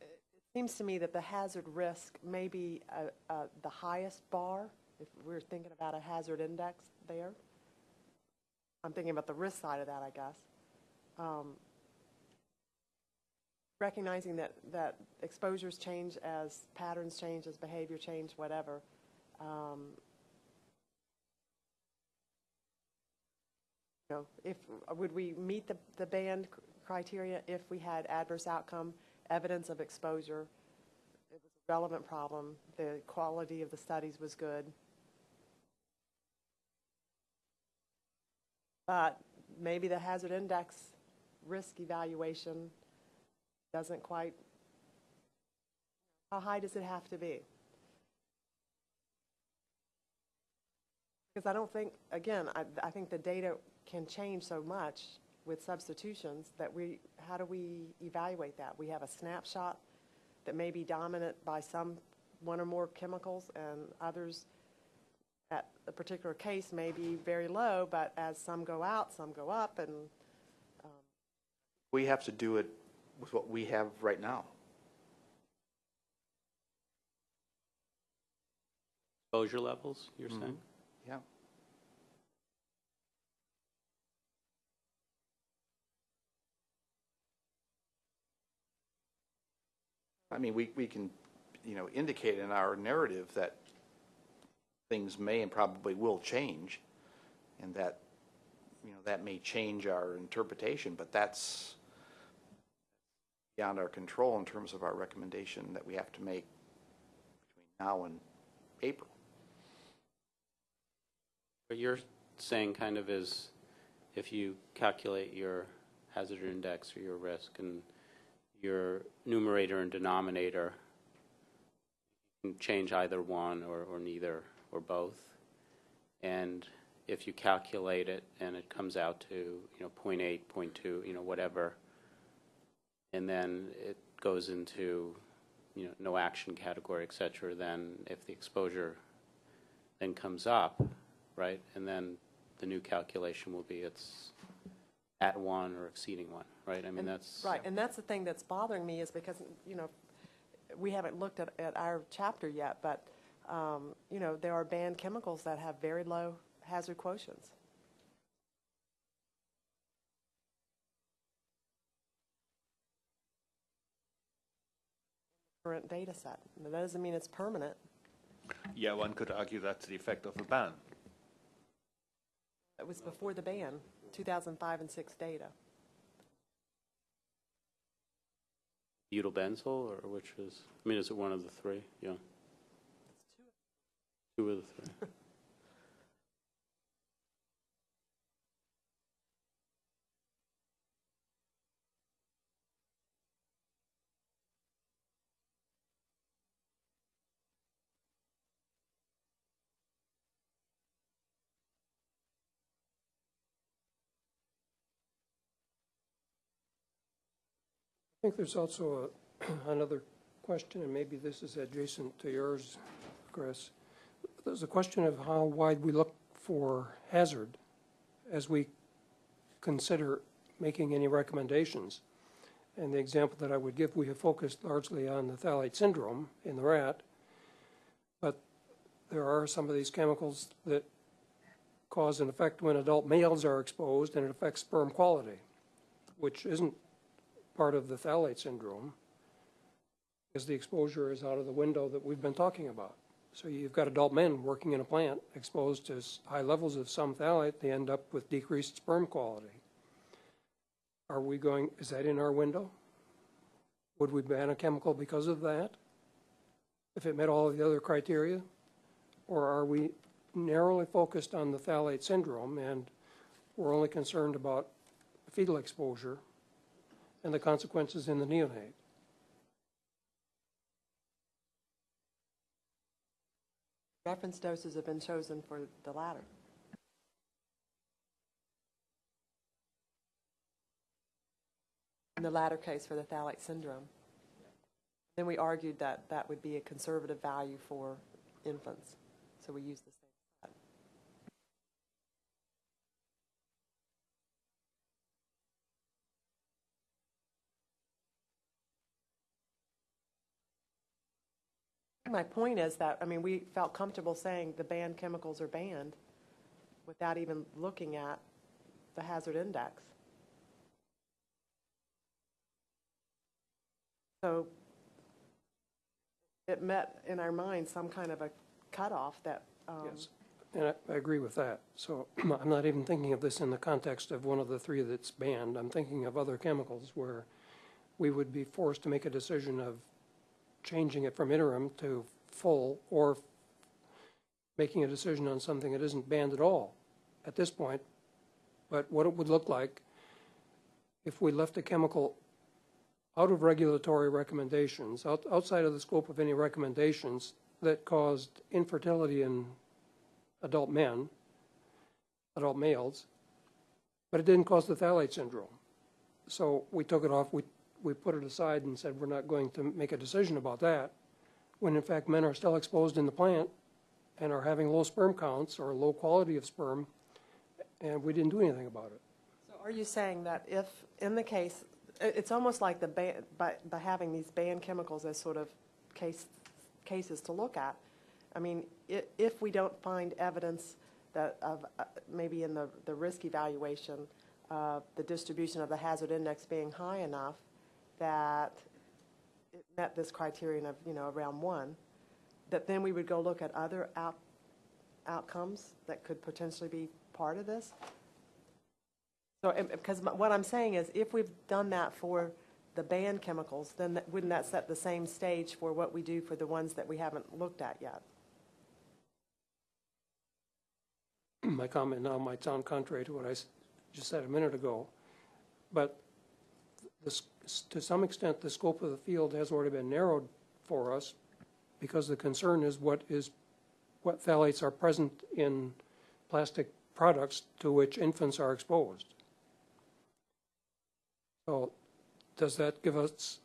it seems to me that the hazard risk may be uh, uh, the highest bar, if we're thinking about a hazard index there. I'm thinking about the risk side of that, I guess. Um, Recognizing that, that exposures change as patterns change, as behavior change, whatever. Um, You know, if, would we meet the, the band criteria if we had adverse outcome, evidence of exposure? It was a relevant problem, the quality of the studies was good. But maybe the hazard index risk evaluation doesn't quite, how high does it have to be? Because I don't think, again, I, I think the data can change so much with substitutions that we, how do we evaluate that? We have a snapshot that may be dominant by some, one or more chemicals, and others at a particular case may be very low, but as some go out, some go up, and um, We have to do it with what we have right now. Exposure levels, you're mm-hmm. saying? Yeah. I mean, we, we can, you know, indicate in our narrative that things may and probably will change, and that, you know, that may change our interpretation, but that's beyond our control in terms of our recommendation that we have to make between now and April. What you're saying kind of is, if you calculate your hazard index or your risk and your numerator and denominator, you can change either one or, or neither or both. And if you calculate it and it comes out to, you know, 0.8, 0.2, you know, whatever, and then it goes into, you know, no action category, et cetera, then if the exposure then comes up, right? And then the new calculation will be it's at one or exceeding one, right? I mean, And- that's. Right, and that's the thing that's bothering me is because, you know, we haven't looked at, at our chapter yet, but, um, you know, there are banned chemicals that have very low hazard quotients. Current data set. That doesn't mean it's permanent. Yeah, one could argue that's the effect of a ban. It was before the ban, 2005 and 6 data. Butyl or which is, I mean, is it one of the three? Yeah. Two of the three. I think there's also a- another question, and maybe this is adjacent to yours, Chris. There's a question of how wide we look for hazard as we consider making any recommendations. And the example that I would give, we have focused largely on the phthalate syndrome in the rat, but there are some of these chemicals that cause an effect when adult males are exposed, and it affects sperm quality, which isn't part of the phthalate syndrome is the exposure is out of the window that we've been talking about. So you've got adult men working in a plant exposed to high levels of some phthalate, they end up with decreased sperm quality. Are we going, is that in our window? Would we ban a chemical because of that? If it met all of the other criteria? Or are we narrowly focused on the phthalate syndrome and we're only concerned about fetal exposure and the consequences in the neonate. Reference doses have been chosen for the latter. In the latter case for the phthalate syndrome. Then we argued that that would be a conservative value for infants, so we used the same. My point is that, I mean, we felt comfortable saying the banned chemicals are banned without even looking at the hazard index. So it met in our mind some kind of a cutoff that, um, Yes, and I, I agree with that. So I'm not even thinking of this in the context of one of the three that's banned. I'm thinking of other chemicals where we would be forced to make a decision of changing it from interim to full or making a decision on something that isn't banned at all at this point. But what it would look like if we left a chemical out of regulatory recommendations, out, outside of the scope of any recommendations that caused infertility in adult men, adult males, but it didn't cause the phthalate syndrome. So we took it off, we, we put it aside and said, we're not going to make a decision about that, when in fact men are still exposed in the plant and are having low sperm counts or low quality of sperm, and we didn't do anything about it. So are you saying that if, in the case, it's almost like the ban, by, by having these banned chemicals as sort of case, cases to look at, I mean, if we don't find evidence that of, uh, maybe in the, the risk evaluation, uh, the distribution of the hazard index being high enough that it met this criterion of, you know, around one, that then we would go look at other out, outcomes that could potentially be part of this? So, because what I'm saying is, if we've done that for the banned chemicals, then that- wouldn't that set the same stage for what we do for the ones that we haven't looked at yet? My comment now might sound contrary to what I just said a minute ago, but this, to some extent, the scope of the field has already been narrowed for us because the concern is what is, what phthalates are present in plastic products to which infants are exposed. So does that give us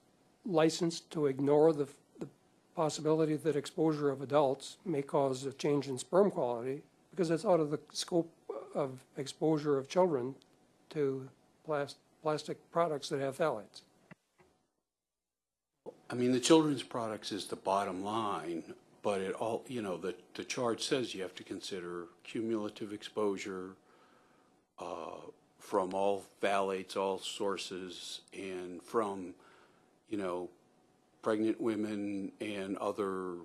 license to ignore the, the possibility that exposure of adults may cause a change in sperm quality? Because it's out of the scope of exposure of children to plas- plastic products that have phthalates. I mean, the children's products is the bottom line, but it all, you know, the, the chart says you have to consider cumulative exposure uh, from all phthalates, all sources, and from, you know, pregnant women and other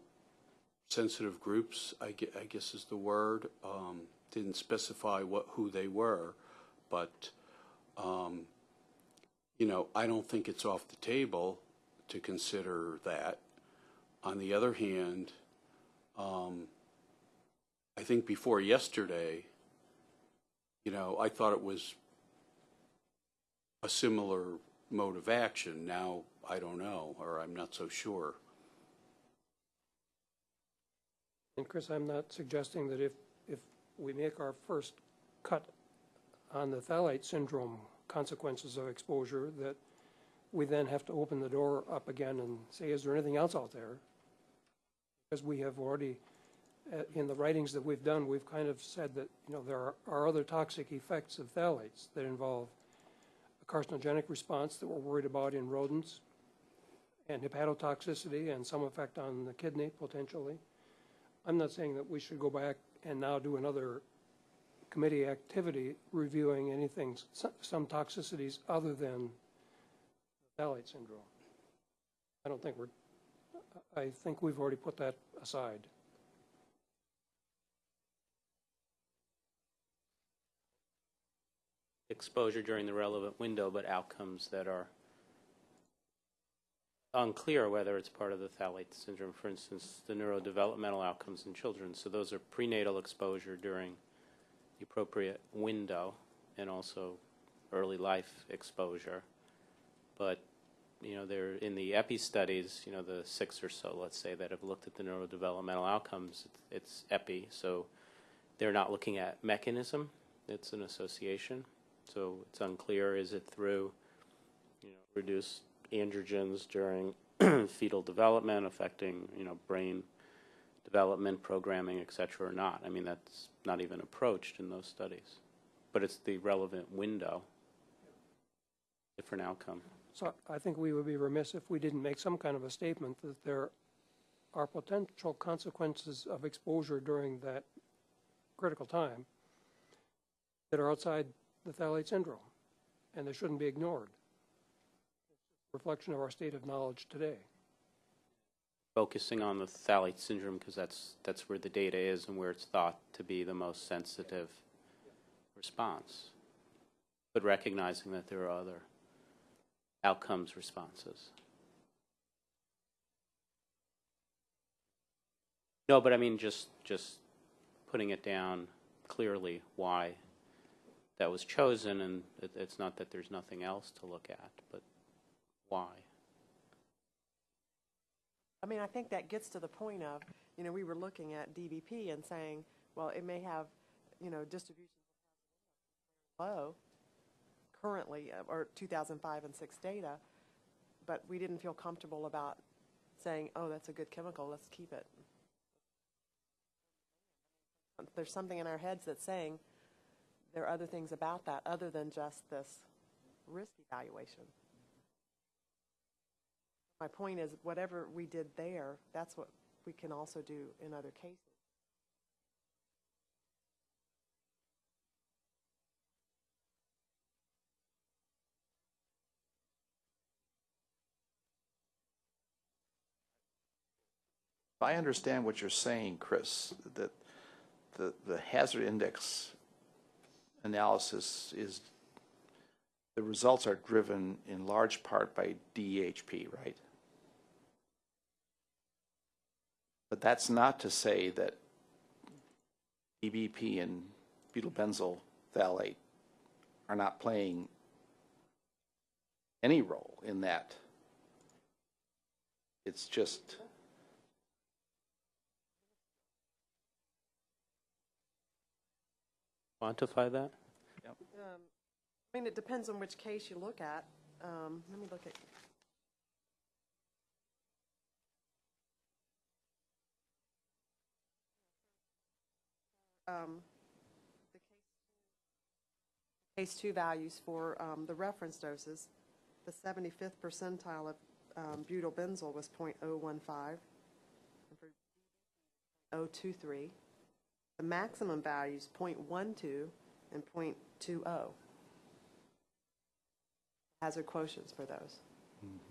sensitive groups, I gue- I guess is the word. Um, Didn't specify what, who they were, but, um, you know, I don't think it's off the table to consider that. On the other hand, um, I think before yesterday, you know, I thought it was a similar mode of action. Now, I don't know, or I'm not so sure. And Chris, I'm not suggesting that if, if we make our first cut on the phthalate syndrome consequences of exposure, that we then have to open the door up again and say, is there anything else out there? Because we have already, uh, in the writings that we've done, we've kind of said that, you know, there are, are other toxic effects of phthalates that involve a carcinogenic response that we're worried about in rodents, and hepatotoxicity, and some effect on the kidney potentially. I'm not saying that we should go back and now do another committee activity reviewing anything, some toxicities other than phthalate syndrome. I don't think we're, I think we've already put that aside. exposure during the relevant window, but outcomes that are unclear whether it's part of the phthalate syndrome. For instance, the neurodevelopmental outcomes in children. So those are prenatal exposure during the appropriate window and also early life exposure. But you know, they're in the epi studies, you know, the six or so, let's say, that have looked at the neurodevelopmental outcomes, it's, it's epi. So they're not looking at mechanism, it's an association. So it's unclear, is it through, you know, reduced androgens during fetal development affecting, you know, brain development, programming, et cetera, or not? I mean, that's not even approached in those studies. But it's the relevant window, different outcome. So I think we would be remiss if we didn't make some kind of a statement that there are potential consequences of exposure during that critical time that are outside the phthalate syndrome, and they shouldn't be ignored. Reflection of our state of knowledge today. Focusing on the phthalate syndrome because that's, that's where the data is and where it's thought to be the most sensitive response. But recognizing that there are other outcomes responses. No, but I mean, just, just putting it down clearly why that was chosen, and it, it's not that there's nothing else to look at, but why? I mean, I think that gets to the point of, you know, we were looking at DBP and saying, well, it may have, you know, distribution low currently, uh, or 2005 and 6 data, but we didn't feel comfortable about saying, oh, that's a good chemical, let's keep it. There's something in our heads that's saying there are other things about that other than just this risk evaluation. My point is, whatever we did there, that's what we can also do in other cases. I understand what you're saying, Chris, that the, the hazard index analysis is, the results are driven in large part by DEHP, right? But that's not to say that EBP and butyl phthalate are not playing any role in that. It's just, Quantify that? Um, I mean, it depends on which case you look at. Um, Let me look at. Um, the Case two values for um, the reference doses, the 75th percentile of um, butyl benzyl was .015. and for 023. The maximum values .12 and .20. Hazard quotients for those.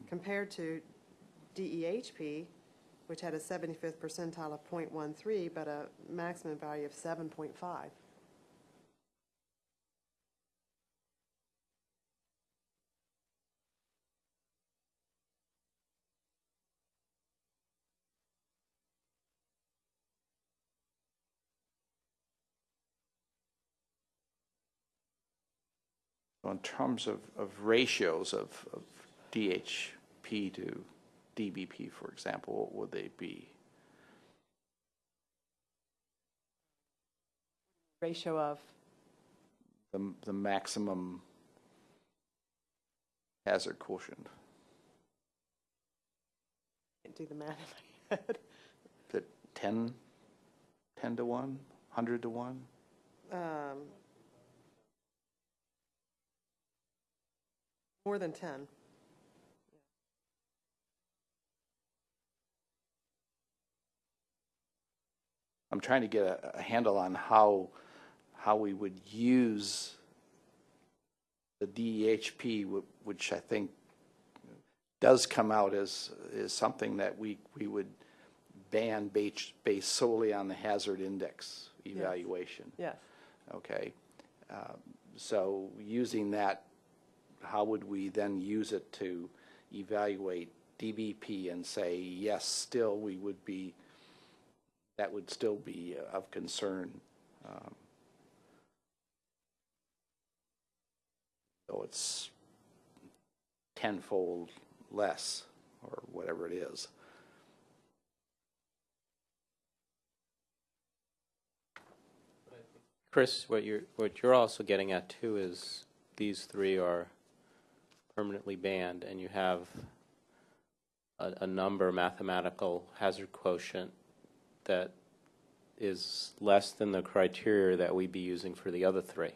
Compared to DEHP, which had a 75th percentile of .13, but a maximum value of 7.5. in terms of, of ratios of, of DEHP to DBP, for example, what would they be? Ratio of, The, the maximum hazard quotient? can't do the math in my head. Is it 10, 10 to 1, 100 to 1? Um, More than 10. I'm trying to get a, a handle on how, how we would use the DEHP, which I think does come out as, is something that we, we would ban based, based solely on the hazard index evaluation. Yes. Okay. Um, So using that, how would we then use it to evaluate DBP and say, yes, still, we would be, that would still be of concern? um, Though it's tenfold less, or whatever it is. Chris, what you're, what you're also getting at too is these three are permanently banned and you have a, a number mathematical hazard quotient that is less than the criteria that we'd be using for the other three,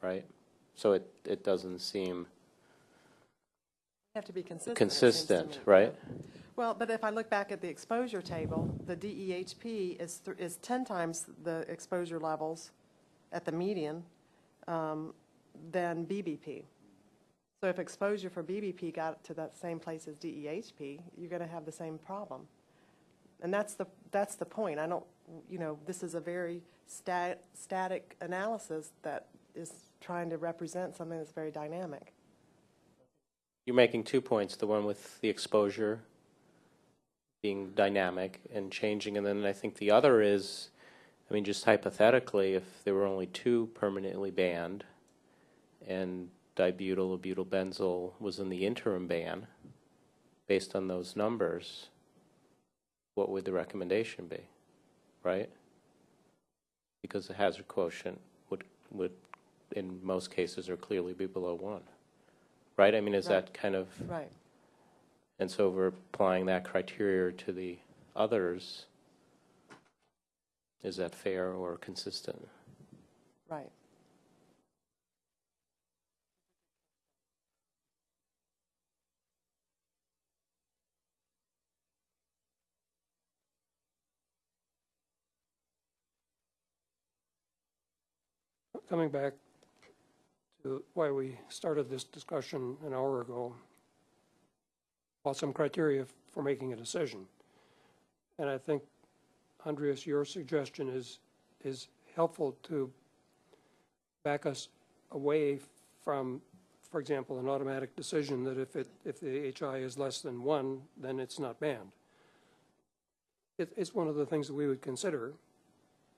right? So it, it doesn't seem Have to be consistent. consistent, right? Well, but if I look back at the exposure table, the DEHP is, th- is 10 times the exposure levels at the median um, than BBP. So if exposure for BBP got to that same place as DEHP, you're going to have the same problem. And that's the, that's the point. I don't, you know, this is a very stat, static analysis that is trying to represent something that's very dynamic. You're making two points, the one with the exposure being dynamic and changing, and then I think the other is, I mean, just hypothetically, if there were only two permanently banned and dibutyl or butyl benzyl was in the interim ban, based on those numbers, what would the recommendation be, right? Because the hazard quotient would, would, in most cases, or clearly be below one, right? I mean, is Right. that kind of? Right. And so we're applying that criteria to the others. Is that fair or consistent? Right. Coming back to why we started this discussion an hour ago, about some criteria for making a decision. And I think, Andreas, your suggestion is, is helpful to back us away from, for example, an automatic decision that if it, if the HI is less than one, then it's not banned. It, it's one of the things that we would consider,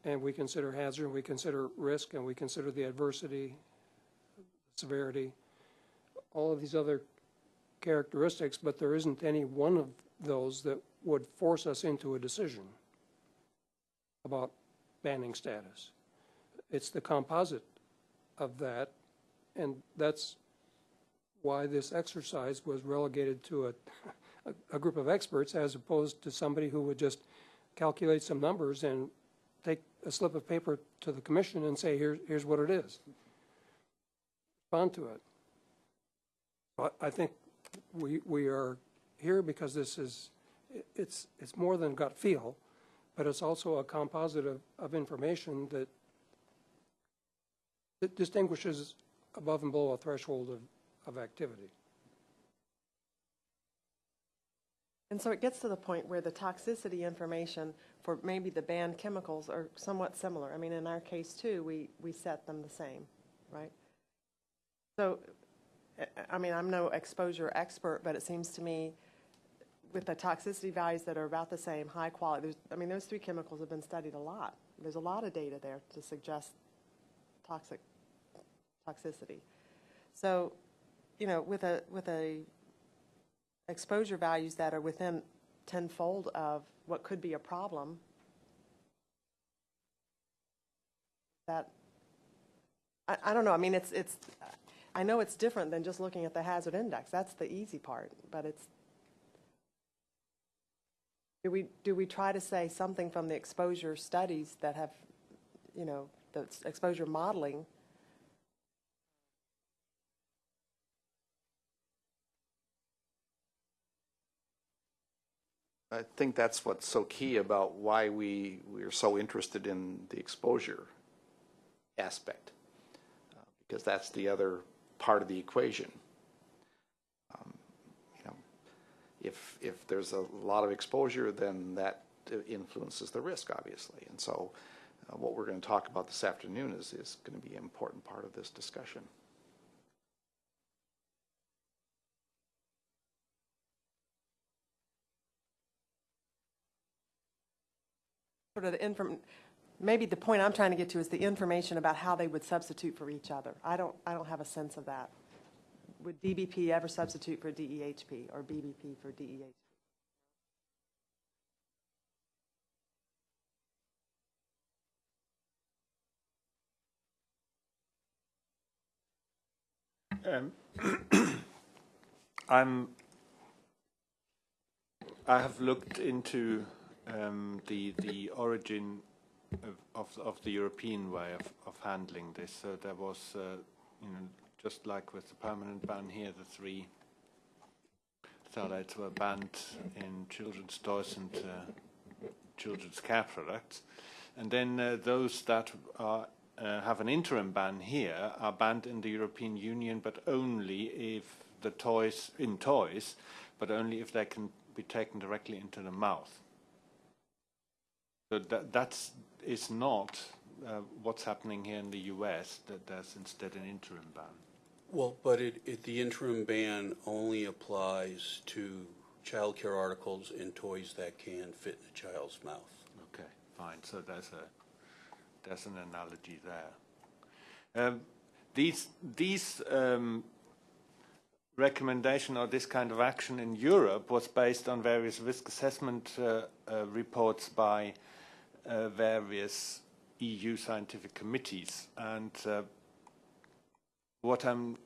and we consider hazard, we consider risk, and we consider the adversity, severity, all of these other characteristics, but there isn't any one of those that would force us into a decision about banning status. It's the composite of that, and that's why this exercise was relegated to a, a, group of experts as opposed to somebody who would just calculate some numbers and a slip of paper to the commission and say, here, here's what it is. Respond to it. But I think we, we are here because this is, it's, it's more than gut feel, but it's also a composite of, of information that, that distinguishes above and below a threshold of, of activity. And so it gets to the point where the toxicity information for maybe the banned chemicals are somewhat similar. I mean, in our case too, we, we set them the same, right? So, I- mean, I'm no exposure expert, but it seems to me with the toxicity values that are about the same, high quality, I mean, those three chemicals have been studied a lot. There's a lot of data there to suggest toxic, toxicity. So, you know, with a, with a exposure values that are within tenfold of what could be a problem, that, I, I don't know, I mean, it's, it's, I know it's different than just looking at the hazard index, that's the easy part, but it's, do we, do we try to say something from the exposure studies that have, you know, the exposure modeling I think that's what's so key about why we, we're so interested in the exposure aspect, uh, because that's the other part of the equation. Um, You know, if, if there's a lot of exposure, then that influences the risk, obviously. And so uh, what we're going to talk about this afternoon is, is going to be an important part of this discussion. Sort of the inform, maybe the point I'm trying to get to is the information about how they would substitute for each other. I don't, I don't have a sense of that. Would DBP ever substitute for DEHP or BBP for DEHP? Um, I'm. I have looked into um, the the origin of, of of the European way of, of handling this. So there was, uh, you know, just like with the permanent ban here, the three phthalates were banned in children's toys and uh, children's care products. And then uh, those that are, uh, have an interim ban here are banned in the European Union, but only if the toys, in toys, but only if they can be taken directly into the mouth. That that's, is not uh, what's happening here in the US, that there's instead an interim ban. Well, but it, it, the interim ban only applies to childcare articles and toys that can fit in a child's mouth. Okay, fine. So there's a there's an analogy there. Um, these these um, recommendation or this kind of action in Europe was based on various risk assessment uh, uh, reports by uh, various EU scientific committees, and uh, what I'm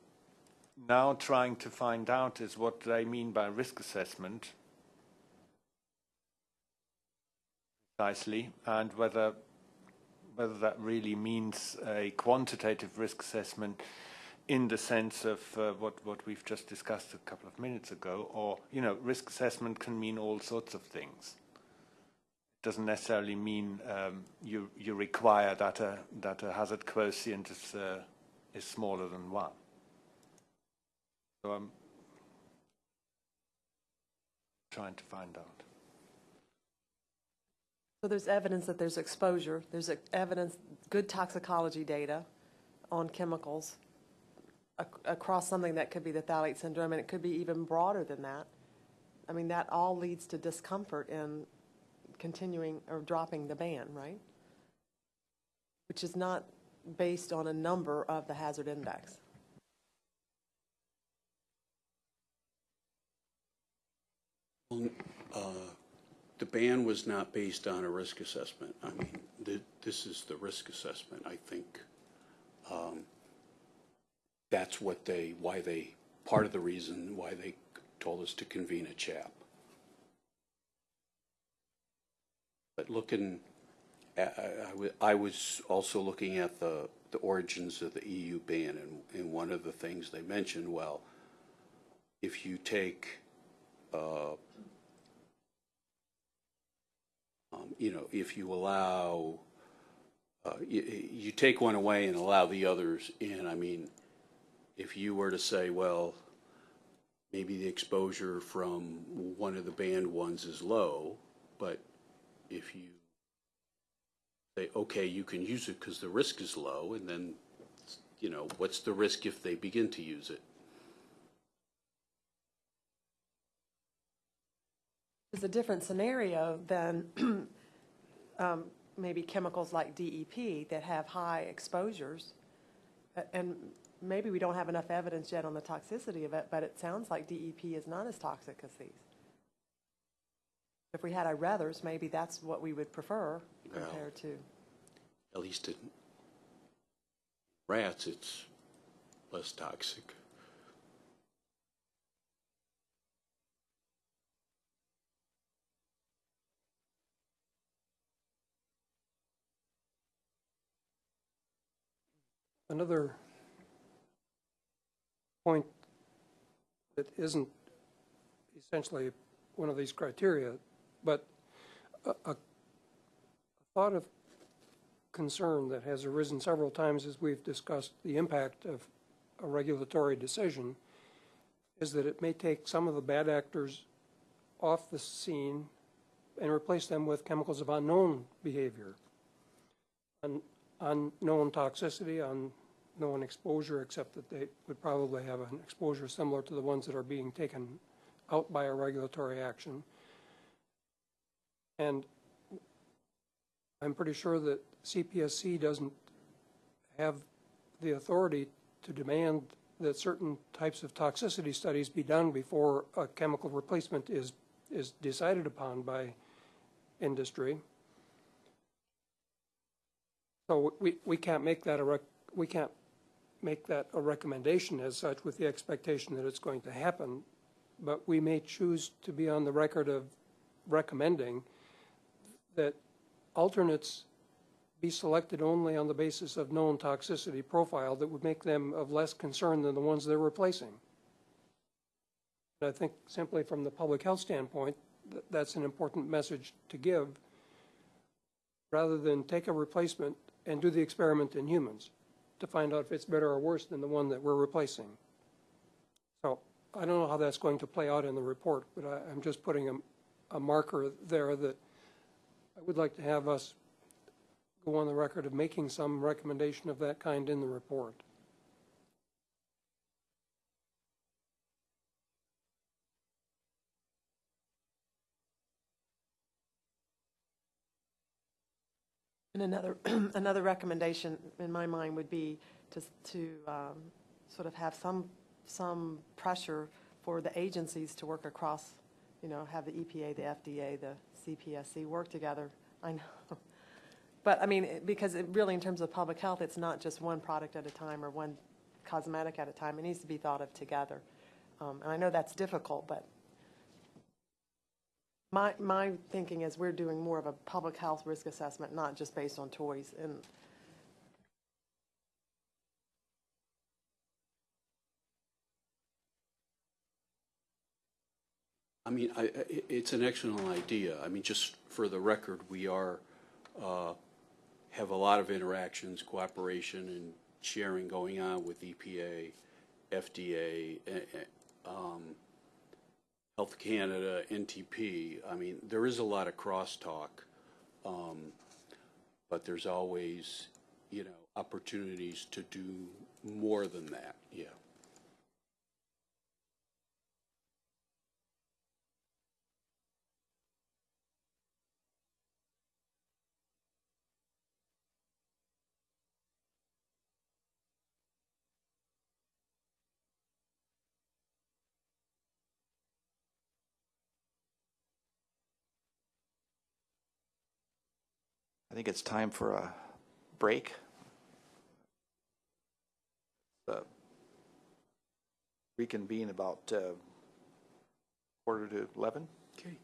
now trying to find out is what they mean by risk assessment precisely, and whether whether that really means a quantitative risk assessment in the sense of uh, what what we've just discussed a couple of minutes ago, or you know, risk assessment can mean all sorts of things. Doesn't necessarily mean um, you you require that a that a hazard quotient is uh, is smaller than one. So I'm trying to find out. So there's evidence that there's exposure, there's evidence, good toxicology data on chemicals ac- across something that could be the phthalate syndrome, and it could be even broader than that. I mean, that all leads to discomfort in continuing or dropping the ban, right? Which is not based on a number of the hazard index. Uh, The ban was not based on a risk assessment. I mean, th- this is the risk assessment, I think. Um, That's what they, why they, part of the reason why they told us to convene a CHAP. But looking, at- I- I was also looking at the, the origins of the EU ban, and, and one of the things they mentioned, well, if you take uh, um, you know, if you allow, uh, you, you take one away and allow the others in, I mean, if you were to say, well, maybe the exposure from one of the banned ones is low, if you say, okay, you can use it because the risk is low, and then, you know, what's the risk if they begin to use it? It's a different scenario than um, maybe chemicals like DEP that have high exposures. And maybe we don't have enough evidence yet on the toxicity of it, but it sounds like DEP is not as toxic as these. If we had our ruthers, maybe that's what we would prefer Well. compared to. At least in rats, it's less toxic. Another point that isn't essentially one of these criteria, but a, a thought of concern that has arisen several times as we've discussed the impact of a regulatory decision is that it may take some of the bad actors off the scene and replace them with chemicals of unknown behavior, un, unknown toxicity, unknown exposure, except that they would probably have an exposure similar to the ones that are being taken out by a regulatory action. And I'm pretty sure that CPSC doesn't have the authority to demand that certain types of toxicity studies be done before a chemical replacement is, is decided upon by industry. So we, we can't make that a we can't make that a recommendation as such with the expectation that it's going to happen. But we may choose to be on the record of recommending that alternates be selected only on the basis of known toxicity profile that would make them of less concern than the ones they're replacing. And I think simply from the public health standpoint, th- that's an important message to give, rather than take a replacement and do the experiment in humans to find out if it's better or worse than the one that we're replacing. So I don't know how that's going to play out in the report, but I, I'm just putting a, a marker there that I would like to have us go on the record of making some recommendation of that kind in the report. And another, another recommendation in my mind would be to, to um, sort of have some, some pressure for the agencies to work across, you know, have the EPA, the FDA, the CPSC work together. I know. But, I mean, because it really, in terms of public health, it's not just one product at a time or one cosmetic at a time. It needs to be thought of together. Um, And I know that's difficult, but my, my thinking is we're doing more of a public health risk assessment, not just based on toys. And I mean, I, it's an excellent idea. I mean, just for the record, we are, uh, have a lot of interactions, cooperation, and sharing going on with EPA, FDA, eh, eh, um, Health Canada, NTP. I mean, there is a lot of crosstalk, um, but there's always, you know, opportunities to do more than that, yeah. Think it's time for a break. Uh, Reconvene about uh, quarter to 11. Okay.